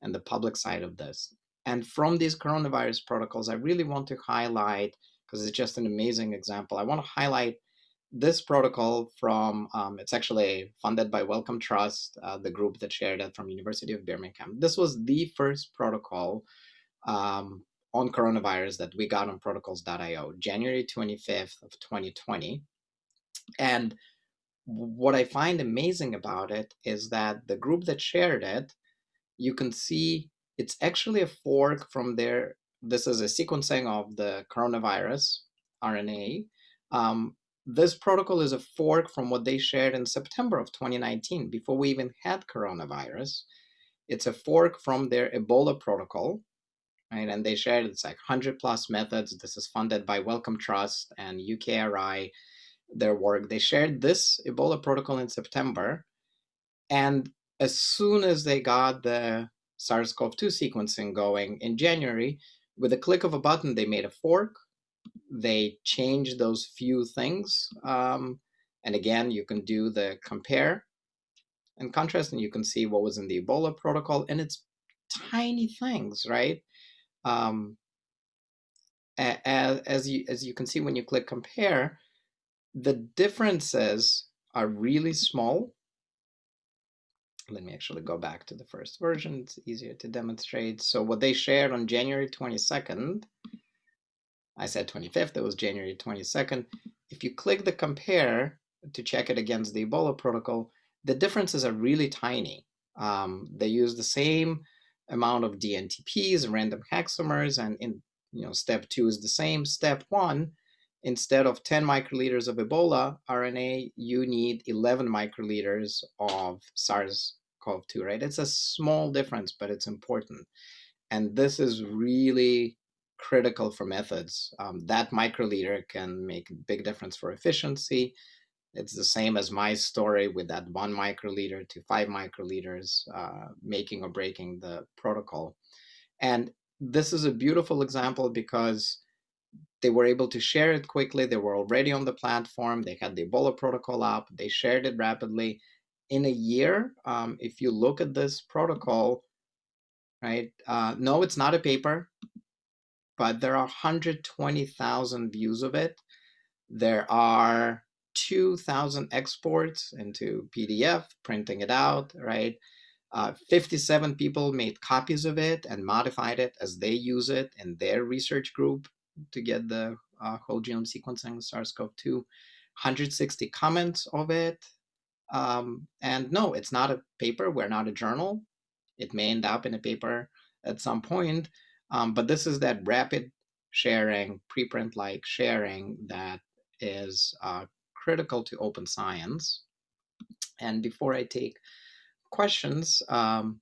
and the public side of this. And from these coronavirus protocols, I really want to highlight, because it's just an amazing example, I want to highlight this protocol from um, it's actually funded by Wellcome Trust, uh, the group that shared it from University of Birmingham. This was the first protocol um, on coronavirus that we got on protocols.io, January 25th of 2020. And what I find amazing about it is that the group that shared it, you can see it's actually a fork from their, this is a sequencing of the coronavirus RNA. Um, this protocol is a fork from what they shared in September of 2019, before we even had coronavirus. It's a fork from their Ebola protocol, right? And they shared it's like 100 plus methods. This is funded by Wellcome Trust and UKRI, their work. They shared this Ebola protocol in September. And as soon as they got the SARS CoV 2 sequencing going in January, with a click of a button, they made a fork they change those few things. Um, and again, you can do the compare and contrast, and you can see what was in the Ebola protocol, and it's tiny things, right? Um, as, as you as you can see when you click compare, the differences are really small. Let me actually go back to the first version. It's easier to demonstrate. So what they shared on January 22nd I said 25th, it was January 22nd. If you click the compare to check it against the Ebola protocol, the differences are really tiny. Um, they use the same amount of DNTPs, random hexamers, and in you know step two is the same. Step one, instead of 10 microliters of Ebola RNA, you need 11 microliters of SARS-CoV-2, right? It's a small difference, but it's important. And this is really critical for methods. Um, that microliter can make a big difference for efficiency. It's the same as my story with that one microliter to five microliters, uh, making or breaking the protocol. And this is a beautiful example because they were able to share it quickly. They were already on the platform. They had the Ebola protocol up. They shared it rapidly. In a year, um, if you look at this protocol, right? Uh, no, it's not a paper but there are 120,000 views of it. There are 2,000 exports into PDF, printing it out, right? Uh, 57 people made copies of it and modified it as they use it in their research group to get the uh, whole genome sequencing SARS-CoV-2. 160 comments of it. Um, and no, it's not a paper. We're not a journal. It may end up in a paper at some point, um, but this is that rapid sharing, preprint-like sharing that is uh, critical to open science. And before I take questions, um,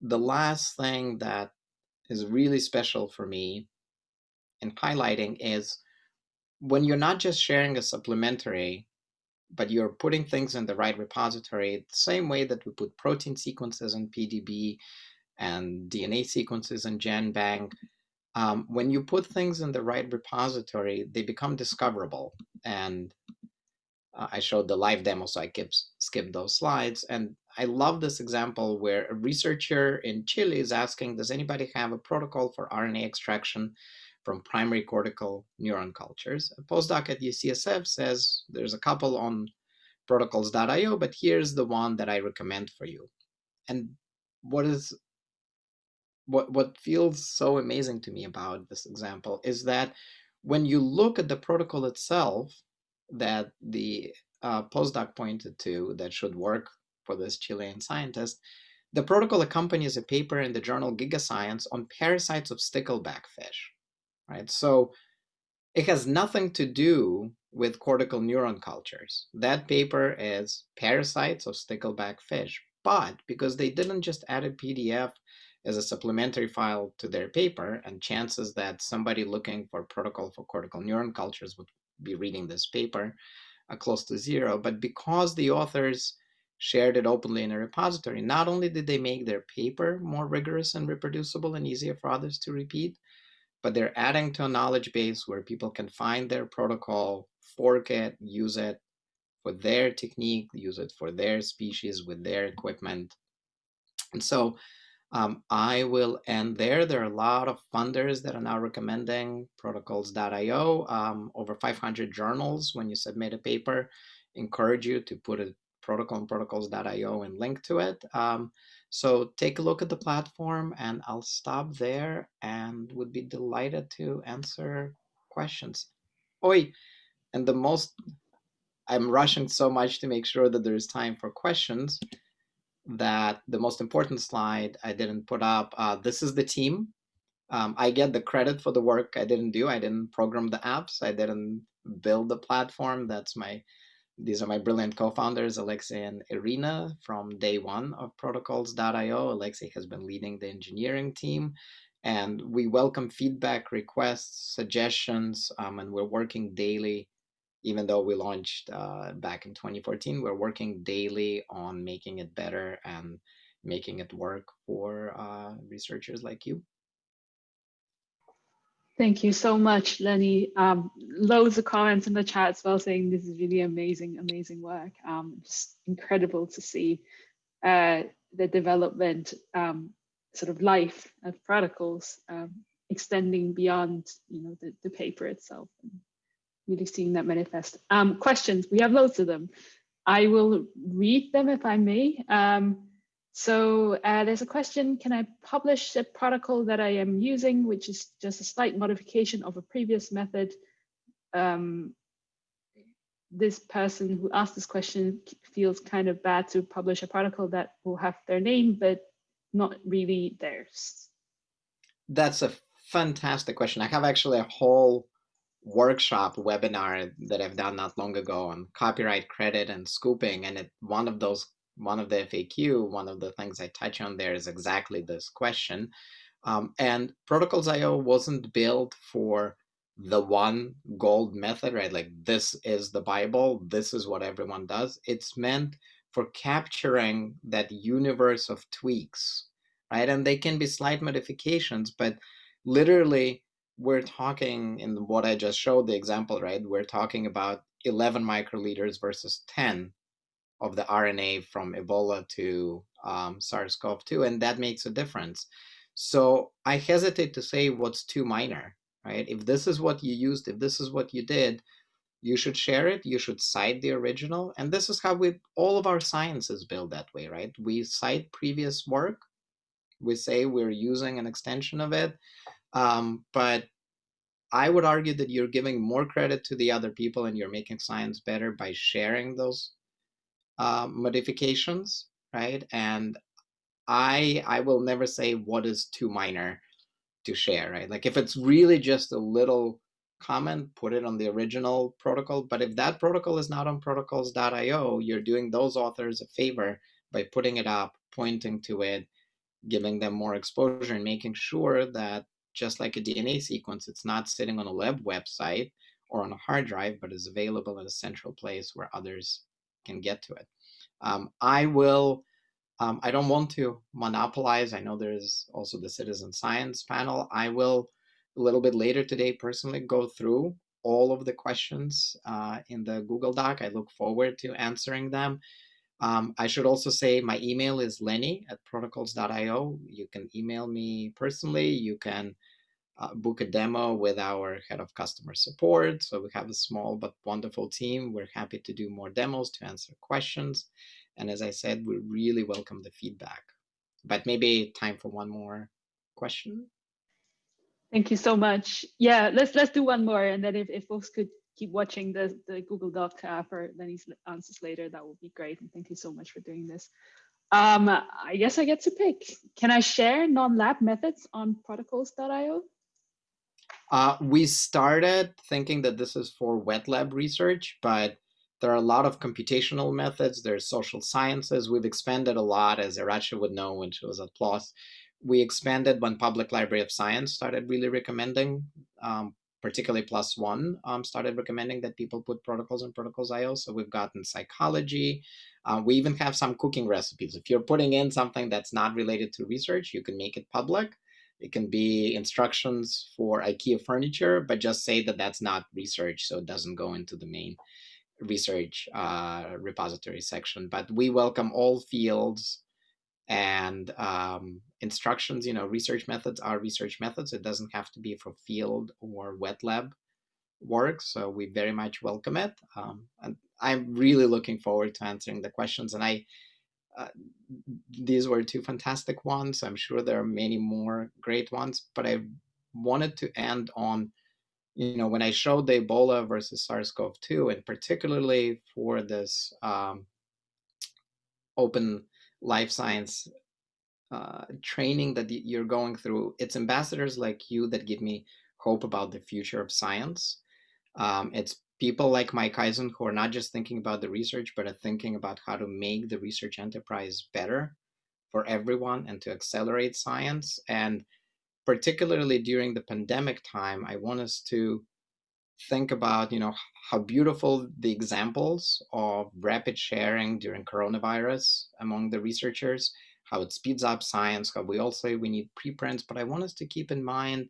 the last thing that is really special for me in highlighting is when you're not just sharing a supplementary, but you're putting things in the right repository, the same way that we put protein sequences in PDB, and DNA sequences in GenBank, um, when you put things in the right repository, they become discoverable. And uh, I showed the live demo, so I kept, skipped those slides. And I love this example where a researcher in Chile is asking, does anybody have a protocol for RNA extraction from primary cortical neuron cultures? A postdoc at UCSF says, there's a couple on protocols.io, but here's the one that I recommend for you. And what is what what feels so amazing to me about this example is that when you look at the protocol itself that the uh, postdoc pointed to that should work for this Chilean scientist, the protocol accompanies a paper in the journal Gigascience on parasites of stickleback fish. right? So it has nothing to do with cortical neuron cultures. That paper is parasites of stickleback fish. But because they didn't just add a PDF as a supplementary file to their paper, and chances that somebody looking for protocol for cortical neuron cultures would be reading this paper are close to zero. But because the authors shared it openly in a repository, not only did they make their paper more rigorous and reproducible and easier for others to repeat, but they're adding to a knowledge base where people can find their protocol, fork it, use it for their technique, use it for their species with their equipment. And so um, I will end there. There are a lot of funders that are now recommending protocols.io. Um, over 500 journals, when you submit a paper, encourage you to put a protocol in protocols.io and link to it. Um, so take a look at the platform and I'll stop there and would be delighted to answer questions. Oi, and the most, I'm rushing so much to make sure that there's time for questions that the most important slide I didn't put up. Uh, this is the team. Um, I get the credit for the work I didn't do. I didn't program the apps. I didn't build the platform. That's my, these are my brilliant co-founders, Alexei and Irina from day one of protocols.io. Alexei has been leading the engineering team and we welcome feedback, requests, suggestions, um, and we're working daily even though we launched uh, back in 2014, we're working daily on making it better and making it work for uh, researchers like you. Thank you so much, Lenny. Um, loads of comments in the chat as well saying this is really amazing, amazing work. Um, just incredible to see uh, the development, um, sort of life of protocols um, extending beyond, you know, the, the paper itself. Really seeing that manifest. Um, questions, we have loads of them. I will read them if I may. Um, so uh, there's a question, can I publish a protocol that I am using, which is just a slight modification of a previous method? Um, this person who asked this question feels kind of bad to publish a protocol that will have their name, but not really theirs. That's a fantastic question. I have actually a whole workshop webinar that I've done not long ago on copyright credit and scooping. And it, one of those, one of the FAQ, one of the things I touch on there is exactly this question. Um, and Protocols.io wasn't built for the one gold method, right? Like this is the Bible, this is what everyone does. It's meant for capturing that universe of tweaks, right? And they can be slight modifications, but literally we're talking in what I just showed the example, right? We're talking about 11 microliters versus 10 of the RNA from Ebola to um, SARS-CoV-2, and that makes a difference. So I hesitate to say what's too minor, right? If this is what you used, if this is what you did, you should share it, you should cite the original, and this is how we, all of our science is built that way, right? We cite previous work, we say we're using an extension of it, um, but I would argue that you're giving more credit to the other people and you're making science better by sharing those uh, modifications, right? And I I will never say what is too minor to share, right? Like if it's really just a little comment, put it on the original protocol. But if that protocol is not on protocols.io, you're doing those authors a favor by putting it up, pointing to it, giving them more exposure and making sure that just like a DNA sequence, it's not sitting on a web website or on a hard drive, but is available at a central place where others can get to it. Um, I will, um, I don't want to monopolize. I know there's also the citizen science panel. I will a little bit later today personally go through all of the questions uh, in the Google Doc. I look forward to answering them. Um, I should also say my email is lenny at protocols.io. You can email me personally. You can uh, book a demo with our head of customer support. So we have a small but wonderful team. We're happy to do more demos to answer questions. And as I said, we really welcome the feedback. But maybe time for one more question. Thank you so much. Yeah, let's let's do one more, and then if, if folks could keep watching the, the Google Doc uh, for Lenny's answers later, that would be great. And thank you so much for doing this. Um, I guess I get to pick. Can I share non-lab methods on protocols.io? Uh, we started thinking that this is for wet lab research, but there are a lot of computational methods. There's social sciences. We've expanded a lot, as Iratxe would know when she was at PLOS. We expanded when Public Library of Science started really recommending, um, particularly One um, started recommending that people put protocols and protocols protocols.io. So we've gotten psychology. Uh, we even have some cooking recipes. If you're putting in something that's not related to research, you can make it public. It can be instructions for IKEA furniture, but just say that that's not research, so it doesn't go into the main research uh, repository section. But we welcome all fields and um, instructions. You know, research methods are research methods. It doesn't have to be for field or wet lab work. So we very much welcome it. Um, and I'm really looking forward to answering the questions. And I, uh, these were two fantastic ones. I'm sure there are many more great ones, but I wanted to end on you know, when I showed the Ebola versus SARS-CoV-2, and particularly for this um, open life science uh, training that you're going through, it's ambassadors like you that give me hope about the future of science. Um, it's people like Mike Eisen who are not just thinking about the research, but are thinking about how to make the research enterprise better for everyone and to accelerate science. And particularly during the pandemic time, I want us to think about, you know, how beautiful the examples of rapid sharing during coronavirus among the researchers, how it speeds up science, how we all say we need preprints, but I want us to keep in mind,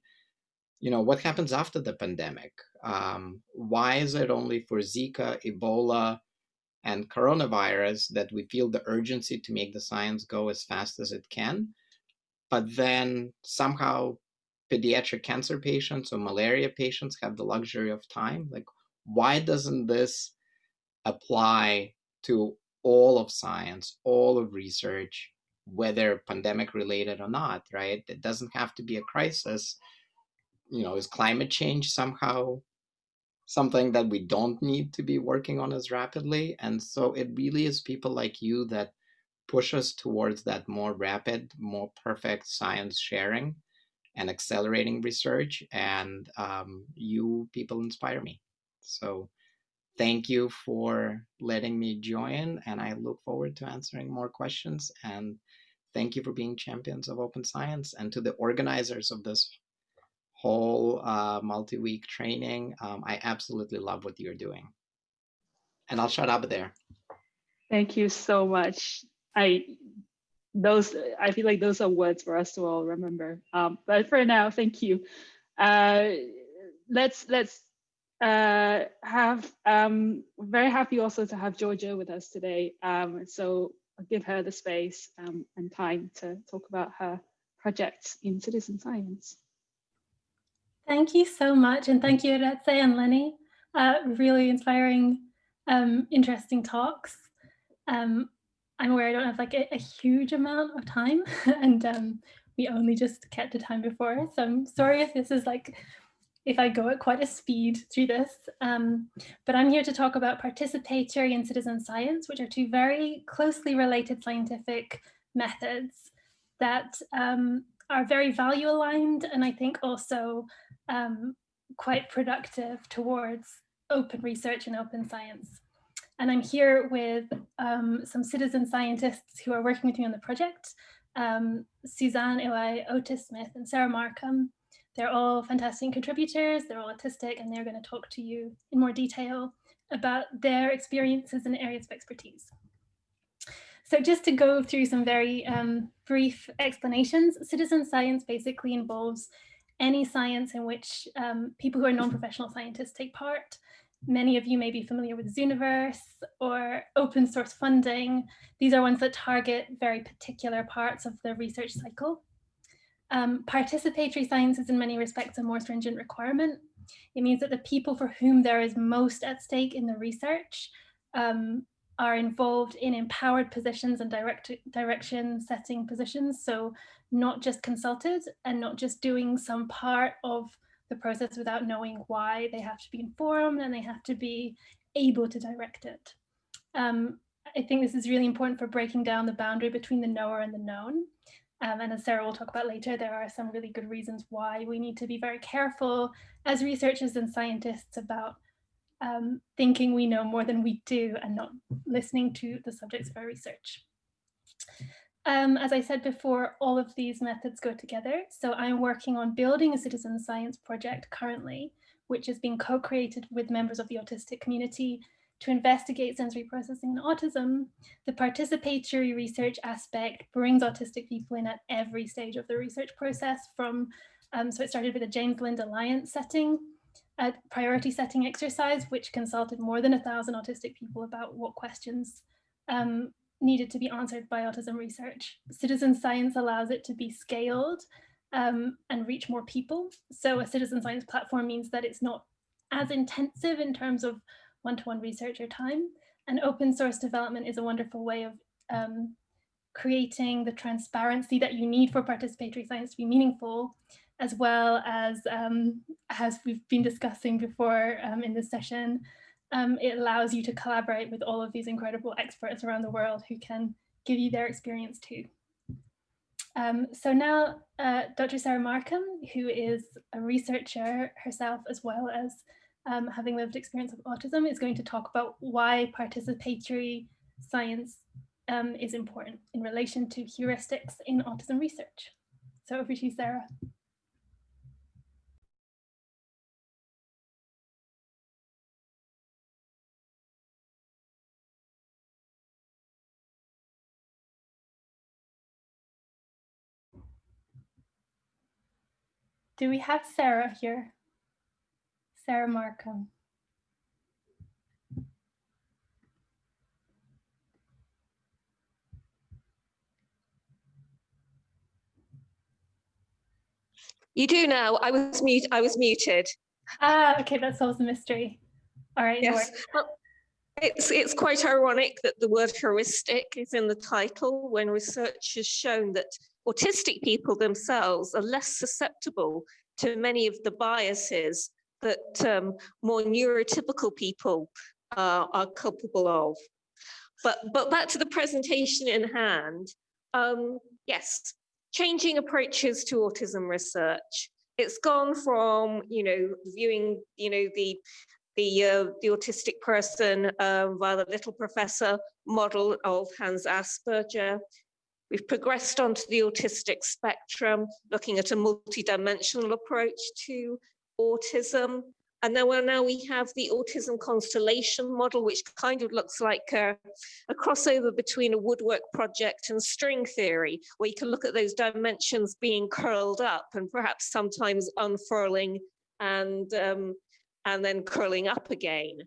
you know, what happens after the pandemic? Um, why is it only for Zika, Ebola, and coronavirus that we feel the urgency to make the science go as fast as it can? but then somehow pediatric cancer patients or malaria patients have the luxury of time. Like, why doesn't this apply to all of science, all of research, whether pandemic related or not, right? It doesn't have to be a crisis. You know, is climate change somehow something that we don't need to be working on as rapidly? And so it really is people like you that push us towards that more rapid, more perfect science sharing and accelerating research. And um, you people inspire me. So thank you for letting me join. And I look forward to answering more questions. And thank you for being champions of open science and to the organizers of this whole uh, multi-week training. Um, I absolutely love what you're doing. And I'll shut up there. Thank you so much. I those I feel like those are words for us to all remember. Um, but for now, thank you. Uh, let's let's uh, have um, very happy also to have Georgia with us today. Um, so I'll give her the space um, and time to talk about her projects in citizen science. Thank you so much, and thank you, Iratxe and Lenny. Uh, really inspiring, um, interesting talks. Um, I'm aware I don't have like a, a huge amount of time and um, we only just kept the time before. So I'm sorry if this is like, if I go at quite a speed through this, um, but I'm here to talk about participatory and citizen science, which are two very closely related scientific methods that um, are very value aligned and I think also um, quite productive towards open research and open science. And I'm here with um, some citizen scientists who are working with me on the project, um, Suzanne Iwai, Otis Smith, and Sarah Markham. They're all fantastic contributors, they're all autistic, and they're going to talk to you in more detail about their experiences and areas of expertise. So just to go through some very um, brief explanations, citizen science basically involves any science in which um, people who are non-professional scientists take part. Many of you may be familiar with Zooniverse or open source funding. These are ones that target very particular parts of the research cycle. Um, participatory science is in many respects a more stringent requirement. It means that the people for whom there is most at stake in the research um, are involved in empowered positions and direct direction setting positions. So not just consulted and not just doing some part of the process without knowing why they have to be informed and they have to be able to direct it. Um, I think this is really important for breaking down the boundary between the knower and the known. Um, and as Sarah will talk about later, there are some really good reasons why we need to be very careful as researchers and scientists about um, thinking we know more than we do and not listening to the subjects of our research. Um, as I said before, all of these methods go together. So I'm working on building a citizen science project currently, which is being co-created with members of the autistic community to investigate sensory processing and autism. The participatory research aspect brings autistic people in at every stage of the research process from, um, so it started with a James Lind Alliance setting, a priority setting exercise, which consulted more than a thousand autistic people about what questions um, needed to be answered by autism research. Citizen science allows it to be scaled um, and reach more people. So a citizen science platform means that it's not as intensive in terms of one-to-one -one research or time. And open source development is a wonderful way of um, creating the transparency that you need for participatory science to be meaningful, as well as, um, as we've been discussing before um, in this session, um, it allows you to collaborate with all of these incredible experts around the world who can give you their experience too. Um, so now uh, Dr. Sarah Markham, who is a researcher herself as well as um, having lived experience of autism, is going to talk about why participatory science um, is important in relation to heuristics in autism research. So over to you, Sarah. Do we have Sarah here? Sarah Markham. You do now. I was mute. I was muted. Ah, okay, that solves the mystery. All right. Yes. It's it's quite ironic that the word heuristic is in the title when research has shown that autistic people themselves are less susceptible to many of the biases that um, more neurotypical people uh, are culpable of. But, but back to the presentation in hand, um, yes, changing approaches to autism research. It's gone from, you know, viewing, you know, the the uh, the autistic person um, via the little professor model of Hans Asperger We've progressed onto the autistic spectrum, looking at a multidimensional approach to autism. And then well, now we have the autism constellation model, which kind of looks like a, a, crossover between a woodwork project and string theory, where you can look at those dimensions being curled up and perhaps sometimes unfurling and, um, and then curling up again.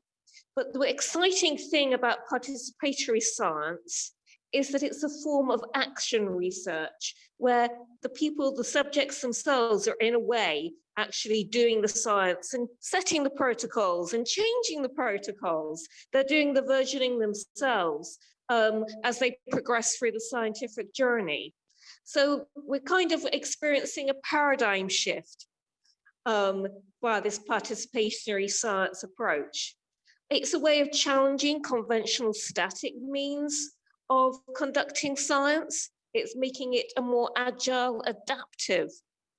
But the exciting thing about participatory science is that it's a form of action research where the people, the subjects themselves are in a way actually doing the science and setting the protocols and changing the protocols. They're doing the versioning themselves um, as they progress through the scientific journey. So we're kind of experiencing a paradigm shift um, by this participatory science approach. It's a way of challenging conventional static means of conducting science. It's making it a more agile, adaptive,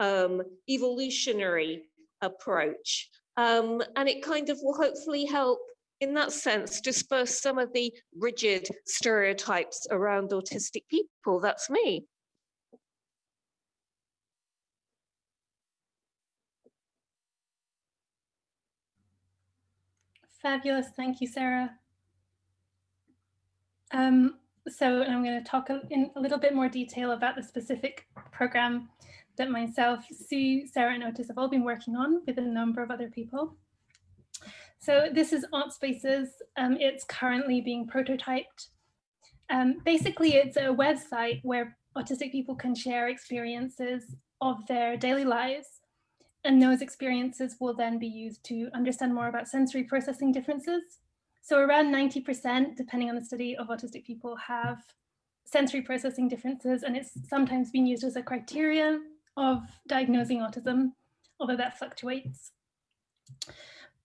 um, evolutionary approach. Um, and it kind of will hopefully help in that sense disperse some of the rigid stereotypes around autistic people. That's me. Fabulous. Thank you, Sarah. Um, so I'm going to talk in a little bit more detail about the specific program that myself, Sue, Sarah and Otis have all been working on with a number of other people. So this is AutSpaces. Um, it's currently being prototyped. Um, basically, it's a website where autistic people can share experiences of their daily lives. And those experiences will then be used to understand more about sensory processing differences so around 90%, depending on the study of autistic people have sensory processing differences, and it's sometimes been used as a criteria of diagnosing autism, although that fluctuates.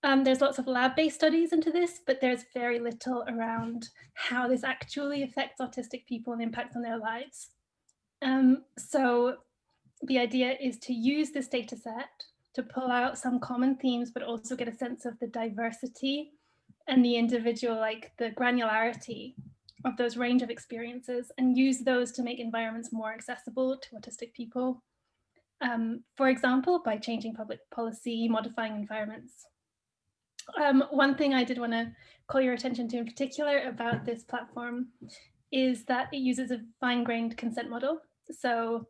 Um, there's lots of lab-based studies into this, but there's very little around how this actually affects autistic people and impacts on their lives. Um, so the idea is to use this data set to pull out some common themes, but also get a sense of the diversity and the individual, like the granularity of those range of experiences and use those to make environments more accessible to autistic people. Um, for example, by changing public policy, modifying environments. Um, one thing I did want to call your attention to in particular about this platform is that it uses a fine-grained consent model. So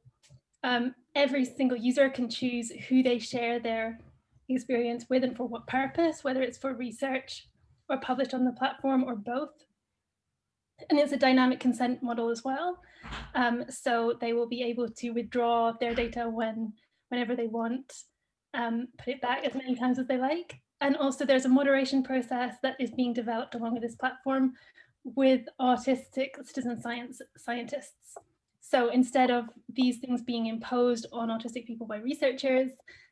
um, every single user can choose who they share their experience with and for what purpose, whether it's for research or published on the platform or both. And it's a dynamic consent model as well. Um, so they will be able to withdraw their data when, whenever they want, um, put it back as many times as they like. And also there's a moderation process that is being developed along with this platform with autistic citizen science scientists. So instead of these things being imposed on autistic people by researchers,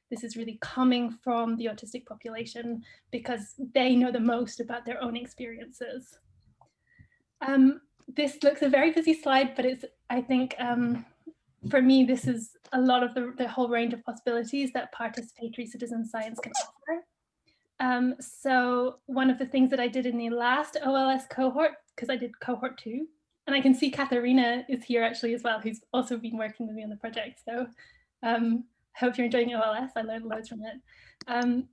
this is really coming from the autistic population because they know the most about their own experiences. Um, this looks a very busy slide, but it's, I think, um, for me, this is a lot of the, the whole range of possibilities that participatory citizen science can offer. Um, so one of the things that I did in the last OLS cohort, because I did cohort two, and I can see Katharina is here actually as well, who's also been working with me on the project. So um, hope you're enjoying OLS. I learned loads from it. Um,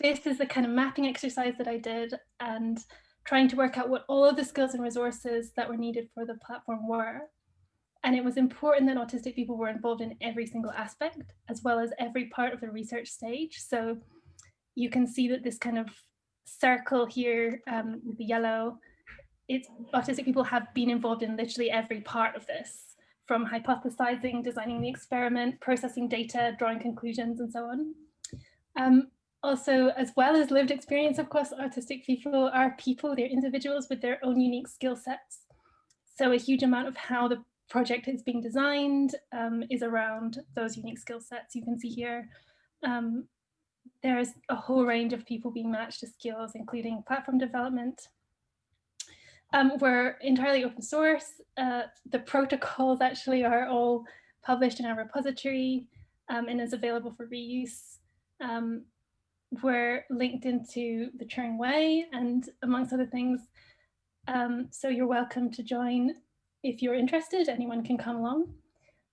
this is the kind of mapping exercise that I did and trying to work out what all of the skills and resources that were needed for the platform were. And it was important that autistic people were involved in every single aspect, as well as every part of the research stage. So you can see that this kind of circle here um, with the yellow, it's autistic people have been involved in literally every part of this, from hypothesizing, designing the experiment, processing data, drawing conclusions, and so on. Um, also, as well as lived experience, of course, autistic people are people, they're individuals with their own unique skill sets. So a huge amount of how the project is being designed um, is around those unique skill sets. You can see here um, there's a whole range of people being matched to skills, including platform development. Um, we're entirely open source. Uh, the protocols actually are all published in our repository um, and is available for reuse. We're linked into the Turing Way and amongst other things. Um, so you're welcome to join if you're interested, anyone can come along.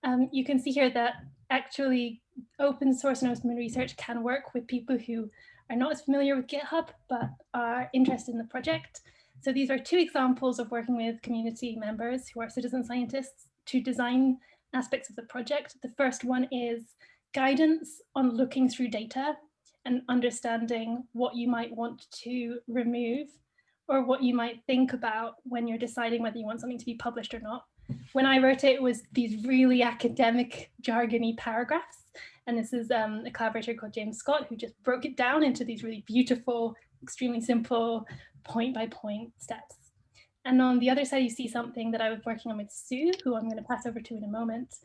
Um, you can see here that actually open source and open research can work with people who are not as familiar with GitHub, but are interested in the project. So these are two examples of working with community members who are citizen scientists to design aspects of the project. The first one is guidance on looking through data and understanding what you might want to remove or what you might think about when you're deciding whether you want something to be published or not. When I wrote it, it was these really academic jargony paragraphs and this is um, a collaborator called James Scott who just broke it down into these really beautiful, extremely simple point by point steps. And on the other side, you see something that I was working on with Sue, who I'm going to pass over to in a moment.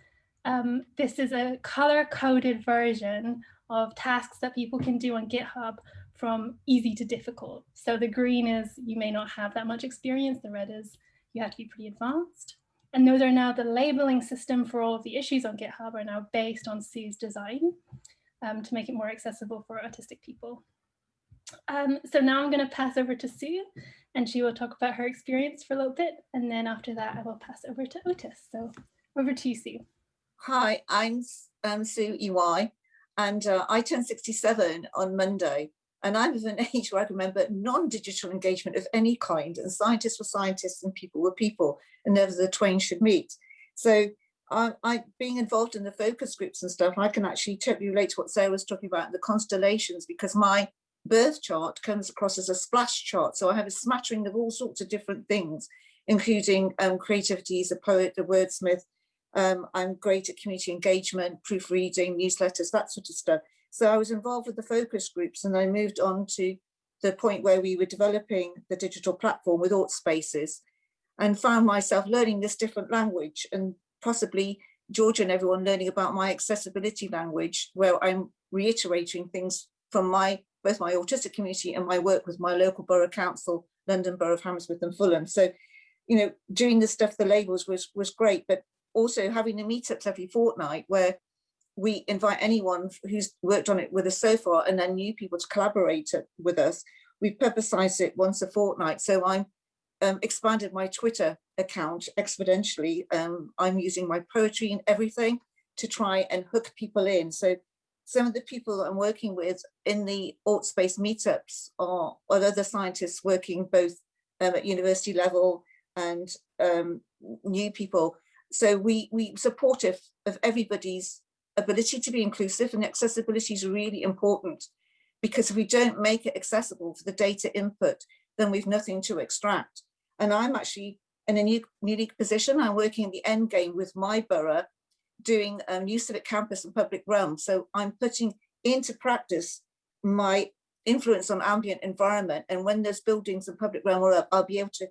Um, this is a color coded version of tasks that people can do on GitHub from easy to difficult. So the green is you may not have that much experience. The red is you have to be pretty advanced. And those are now the labeling system for all of the issues on GitHub are now based on Sue's design um, to make it more accessible for autistic people. Um, so now I'm going to pass over to Sue and she will talk about her experience for a little bit. And then after that, I will pass over to Otis. So over to you, Sue. Hi, I'm um, Sue EY and uh, I turned 67 on Monday. And I'm of an age where I remember non-digital engagement of any kind, and scientists were scientists and people were people, and never the twain should meet. So I, I, being involved in the focus groups and stuff, I can actually totally relate to what Sarah was talking about, the constellations, because my birth chart comes across as a splash chart. So I have a smattering of all sorts of different things, including um, creativity as a poet, a wordsmith. Um, I'm great at community engagement, proofreading, newsletters, that sort of stuff. So I was involved with the focus groups and I moved on to the point where we were developing the digital platform with Spaces and found myself learning this different language and possibly Georgia and everyone learning about my accessibility language where I'm reiterating things from my both my autistic community and my work with my local borough council, London Borough of Hammersmith and Fulham. So, you know, doing the stuff, the labels was was great, but also having the meetups every fortnight where we invite anyone who's worked on it with us so far and then new people to collaborate with us. We've publicized it once a fortnight. So I'm um, expanded my Twitter account exponentially. Um, I'm using my poetry and everything to try and hook people in. So some of the people I'm working with in the AutSpace meetups are, are other scientists working both um, at university level and um, new people. So we we supportive of everybody's ability to be inclusive and accessibility is really important because if we don't make it accessible for the data input, then we've nothing to extract. And I'm actually in a new, unique position. I'm working in the end game with my borough doing um, New Civic Campus and Public Realm. So I'm putting into practice my influence on ambient environment. And when those buildings and public realm are up, I'll be able to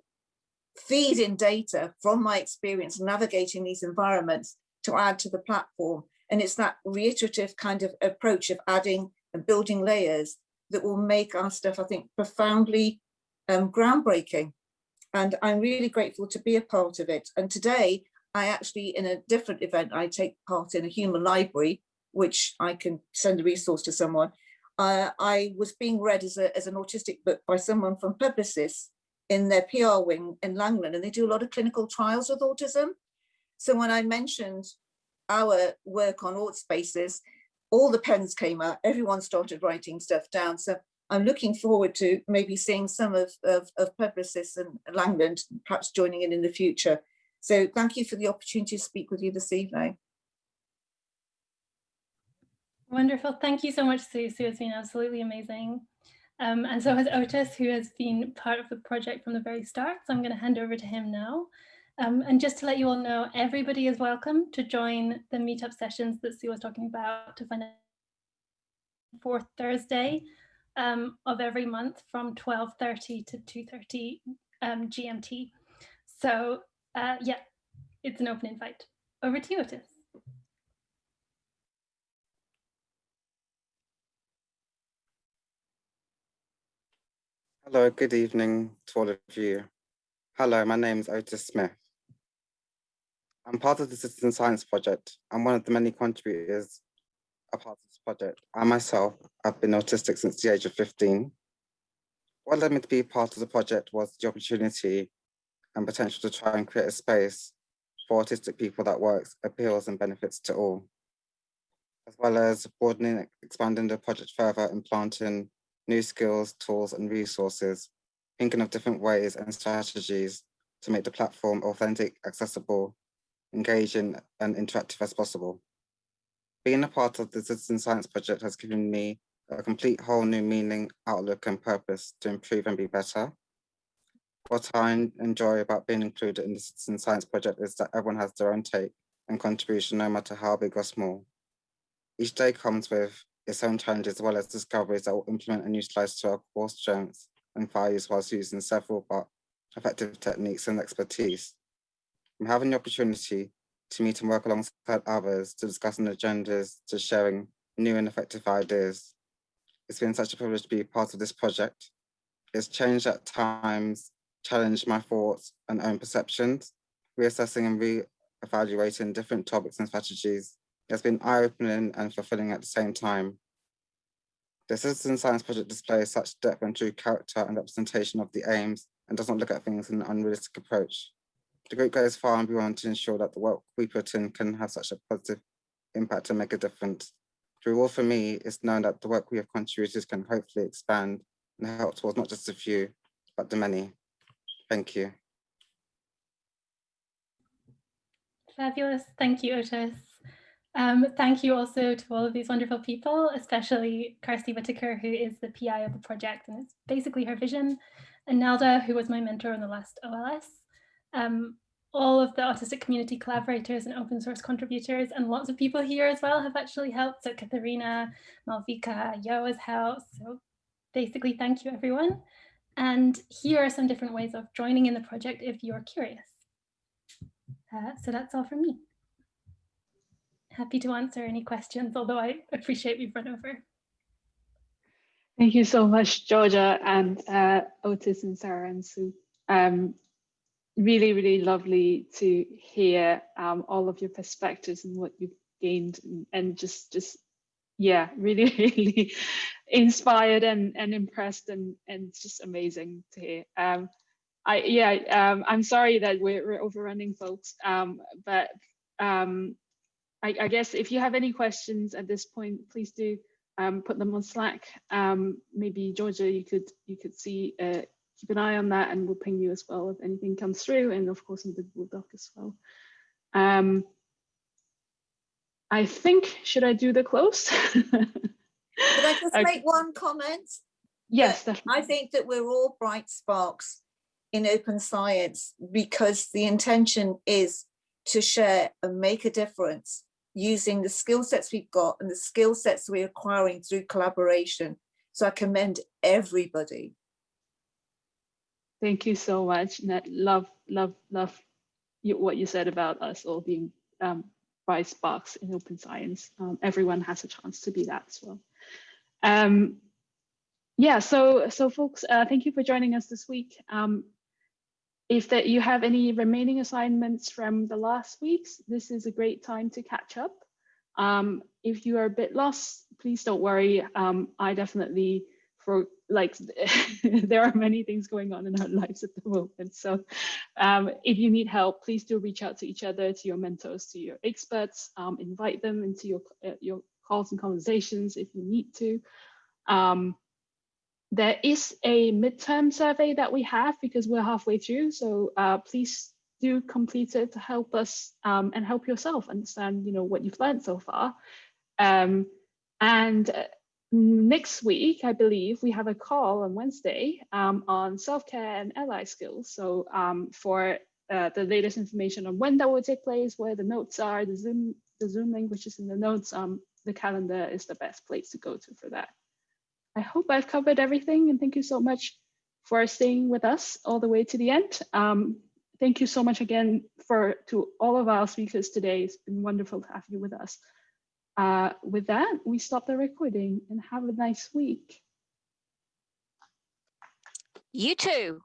feed in data from my experience navigating these environments to add to the platform. And it's that reiterative kind of approach of adding and building layers that will make our stuff, I think, profoundly um, groundbreaking. And I'm really grateful to be a part of it. And today, I actually, in a different event, I take part in a human library, which I can send a resource to someone. Uh, I was being read as, a, as an autistic book by someone from Publicis in their PR wing in Langland, and they do a lot of clinical trials with autism. So when I mentioned our work on AutSpaces, all the pens came out, everyone started writing stuff down. So I'm looking forward to maybe seeing some of, of, of Publicis and Langland, perhaps joining in in the future. So thank you for the opportunity to speak with you this evening. Wonderful. Thank you so much, Sue. Has been absolutely amazing. Um, and so has Otis, who has been part of the project from the very start. So I'm going to hand over to him now. Um, and just to let you all know, everybody is welcome to join the meetup sessions that Sue was talking about to find out fourth Thursday um, of every month from 12.30 to 2.30 um, GMT. So uh, yeah, it's an open invite. Over to you, Otis. Hello, good evening to all of you. Hello, my name is Otis Smith. I'm part of the Citizen Science Project. I'm one of the many contributors a part of this project. I myself have been autistic since the age of 15. What led me to be part of the project was the opportunity and potential to try and create a space for autistic people that works, appeals and benefits to all, as well as broadening, expanding the project further and planting new skills, tools and resources, thinking of different ways and strategies to make the platform authentic, accessible, engaging and interactive as possible. Being a part of the Citizen Science Project has given me a complete whole new meaning, outlook and purpose to improve and be better. What I enjoy about being included in the Citizen Science Project is that everyone has their own take and contribution, no matter how big or small. Each day comes with its own challenges as well as discoveries that will implement and utilize to our core strengths and values whilst using several but effective techniques and expertise. I'm having the opportunity to meet and work alongside others to discussing agendas, to sharing new and effective ideas. It's been such a privilege to be part of this project. It's changed at times, challenged my thoughts and own perceptions, reassessing and re-evaluating different topics and strategies it's been eye-opening and fulfilling at the same time. The Citizen Science Project displays such depth and true character and representation of the aims and does not look at things in an unrealistic approach. The group goes far and beyond to ensure that the work we put in can have such a positive impact and make a difference. The reward for me is knowing that the work we have contributed can hopefully expand and help towards not just a few, but the many. Thank you. Fabulous. Thank you, Otis. Um, thank you also to all of these wonderful people, especially Kirstie Whitaker, who is the PI of the project and it's basically her vision, and Nelda, who was my mentor in the last OLS. Um, all of the autistic community collaborators and open source contributors and lots of people here as well have actually helped. So Katharina, Malvika, Yo has helped. So basically, thank you everyone. And here are some different ways of joining in the project if you're curious. Uh, so that's all from me happy to answer any questions, although I appreciate we've run over. Thank you so much, Georgia and uh, Otis and Sarah and Sue. Um, really, really lovely to hear um, all of your perspectives and what you've gained and, just, just, yeah, really, really inspired and, and impressed and, and just amazing to hear. Um, I, yeah, um, I'm sorry that we're, we're overrunning folks, um, but um, I, I guess if you have any questions at this point, please do um, put them on Slack. Um, maybe Georgia, you could you could see uh, keep an eye on that, and we'll ping you as well if anything comes through, and of course in the Google Doc as well. Um, I think should I do the close? Could I just Okay. make one comment? Yes, That I think that we're all bright sparks in open science because the intention is to share and make a difference using the skill sets we've got and the skill sets we're acquiring through collaboration. So I commend everybody. Thank you so much, Nat. Love, love, love you, what you said about us all being um, bright sparks in open science. Um, everyone has a chance to be that as well. Um, yeah, so so folks, uh, thank you for joining us this week. Um, if that you have any remaining assignments from the last weeks, this is a great time to catch up. Um, if you are a bit lost, please don't worry. Um, I definitely for like there are many things going on in our lives at the moment. So um, if you need help, please do reach out to each other, to your mentors, to your experts, um, invite them into your uh, your calls and conversations if you need to. Um, there is a midterm survey that we have because we're halfway through. So uh, please do complete it to help us um, and help yourself understand, you know, what you've learned so far. Um, and uh, next week, I believe we have a call on Wednesday um, on self-care and ally skills. So um, for uh, the latest information on when that will take place, where the notes are, the Zoom, the Zoom link, which is in the notes, um, the calendar is the best place to go to for that. I hope I've covered everything and thank you so much for staying with us all the way to the end. Um, thank you so much again for to all of our speakers today. It's been wonderful to have you with us. Uh, with that, we stop the recording and have a nice week. You too.